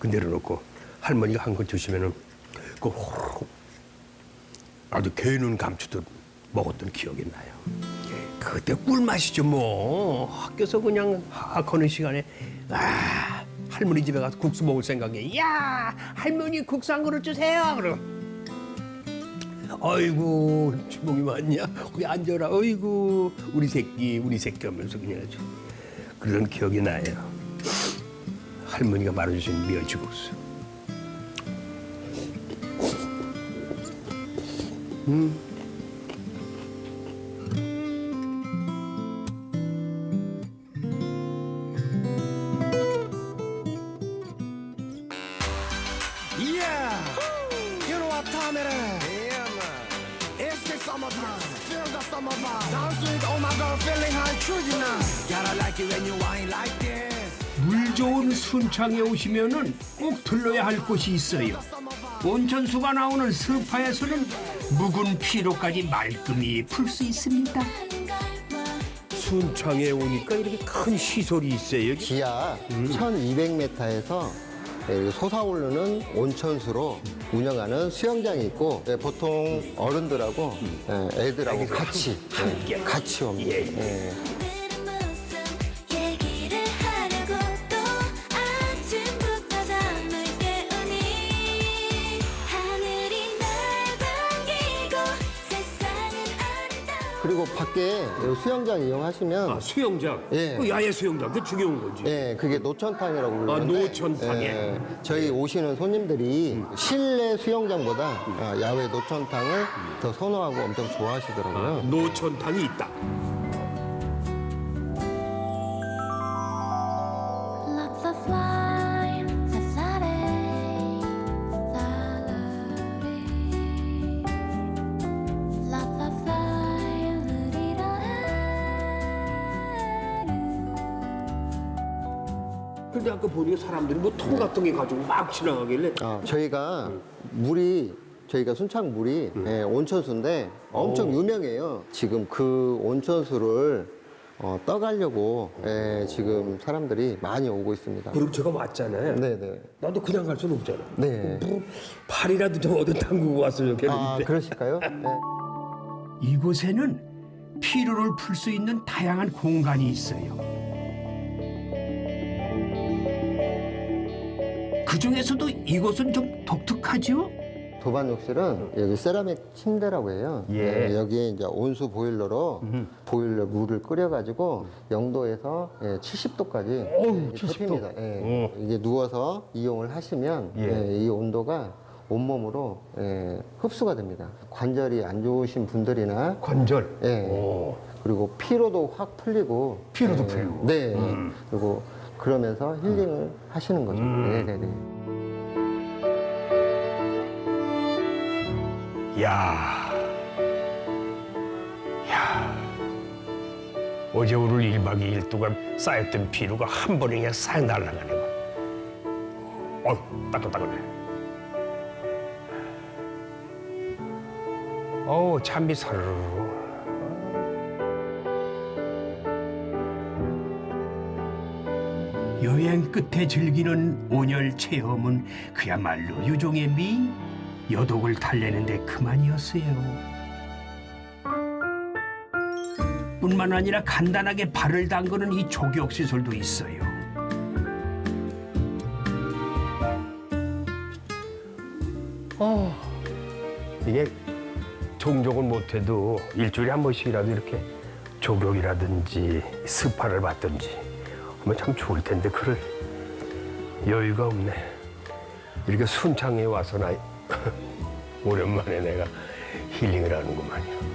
S2: 그 내려놓고 할머니가 한거 드시면은 그 호로록 아주 개는 감추듯 먹었던 기억이 나요. 그때 꿀맛이죠 뭐. 학교에서 그냥 하거는 시간에 아 할머니 집에 가서 국수 먹을 생각에 야 할머니 국수 한 그릇 주세요. 그럼 아이고 주먹이 많냐? 거기 앉아라. 아이고 우리 새끼 우리 새끼. 하면서 그냥 아주 그런 기억이 나요 할머니가 말아주신 멸치국수 음.
S4: 순창에 오시면은 꼭 들러야 할 곳이 있어요. 온천수가 나오는 스파에서는 묵은 피로까지 말끔히 풀 수 있습니다.
S2: 순창에 오니까 이렇게 큰 시설이 있어요.
S19: 지하 1200m에서 솟아오르는 온천수로 운영하는 수영장이 있고 예, 보통 어른들하고 예, 애들하고 같이 예, 같이 옵니다. 예.
S5: 얘 이
S19: 수영장 이용하시면
S2: 아, 수영장.
S19: 예.
S2: 그 야외 수영장. 그 중요한 거지.
S19: 예, 그게 노천탕이라고 부르는데
S2: 아, 노천탕에.
S19: 예, 저희 오시는 손님들이 실내 수영장보다 아, 야외 노천탕을 더 선호하고 엄청 좋아하시더라고요.
S2: 노천탕이 있다. 사람들이 뭐 통 같은 게 가지고 막 지나가길래
S19: 아, 저희가 물이 저희가 순창 물이 예, 온천수인데 엄청
S2: 오.
S19: 유명해요. 지금 그 온천수를 어, 떠가려고 예, 지금 사람들이 많이 오고 있습니다.
S2: 그리고 제가 왔잖아요.
S19: 네네.
S2: 나도 그냥 갈 수는 없잖아.
S19: 네.
S2: 뭐 팔이라도 좀 얻어 담그고 왔으면 좋겠는데.
S19: 아, 그러실까요? 네.
S4: 이곳에는 피로를 풀 수 있는 다양한 공간이 있어요. 그 중에서도 이곳은 좀 독특하죠?
S19: 도반 욕실은 여기 세라믹 침대라고 해요.
S4: 예.
S19: 예, 여기에 이제 온수 보일러로 보일러 물을 끓여가지고 0도에서 예, 70도까지
S2: 어우,
S19: 예,
S2: 70도.
S19: 데핍니다. 예. 이게 누워서 이용을 하시면
S2: 예.
S19: 예, 이 온도가 온몸으로 예, 흡수가 됩니다. 관절이 안 좋으신 분들이나
S2: 관절.
S19: 예. 그리고 피로도 확 풀리고
S2: 피로도
S19: 예,
S2: 풀리고.
S19: 네.
S2: 음.
S19: 그리고 그러면서 힐링을 하시는 거죠.
S2: 음.
S19: 네네네.
S2: 야. 야. 어제 오늘 1박 2일 동안 쌓였던 피로가 한 번에 그냥 싹 날아가네. 어, 따끈따끈해. 어우, 참비 사르르.
S4: 여행 끝에 즐기는 온열 체험은 그야말로 유종의 미, 여독을 달래는 데 그만이었어요. 뿐만 아니라 간단하게 발을 담그는 이 족욕 시설도 있어요.
S2: 어, 이게 종족은 못해도 일주일에 한 번씩이라도 이렇게 조격이라든지 스파를 받든지 하면 참 좋을 텐데 그럴 여유가 없네. 이렇게 순창에 와서 나 [laughs] 오랜만에 내가 힐링을 하는구만요.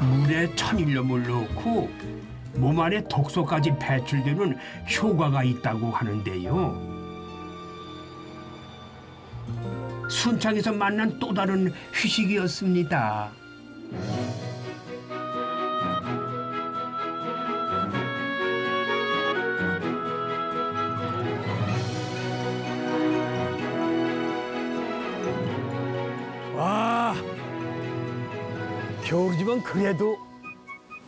S4: 물에 천일염을 넣고
S20: 몸 안에 독소까지 배출되는 효과가 있다고 하는데요. 순창에서 만난 또 다른 휴식이었습니다.
S2: 겨울이지만 그래도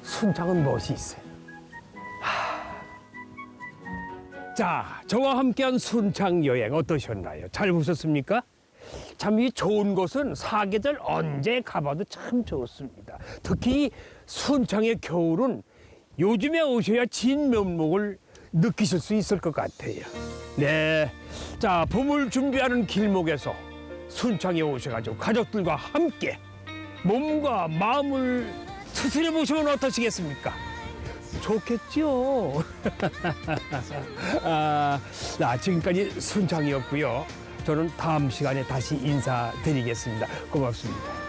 S2: 순창은 멋이 있어요. 하. 자, 저와 함께한 순창 여행 어떠셨나요? 잘 보셨습니까? 참 이 좋은 곳은 사계절 언제 가봐도 참 좋습니다. 특히 순창의 겨울은 요즘에 오셔야 진 면목을 느끼실 수 있을 것 같아요. 네. 자, 봄을 준비하는 길목에서 순창에 오셔가지고 가족들과 함께 몸과 마음을 추스려 보시면 어떠시겠습니까? 좋겠죠. [laughs] 아, 자, 지금까지 순창이었고요. 저는 다음 시간에 다시 인사드리겠습니다. 고맙습니다.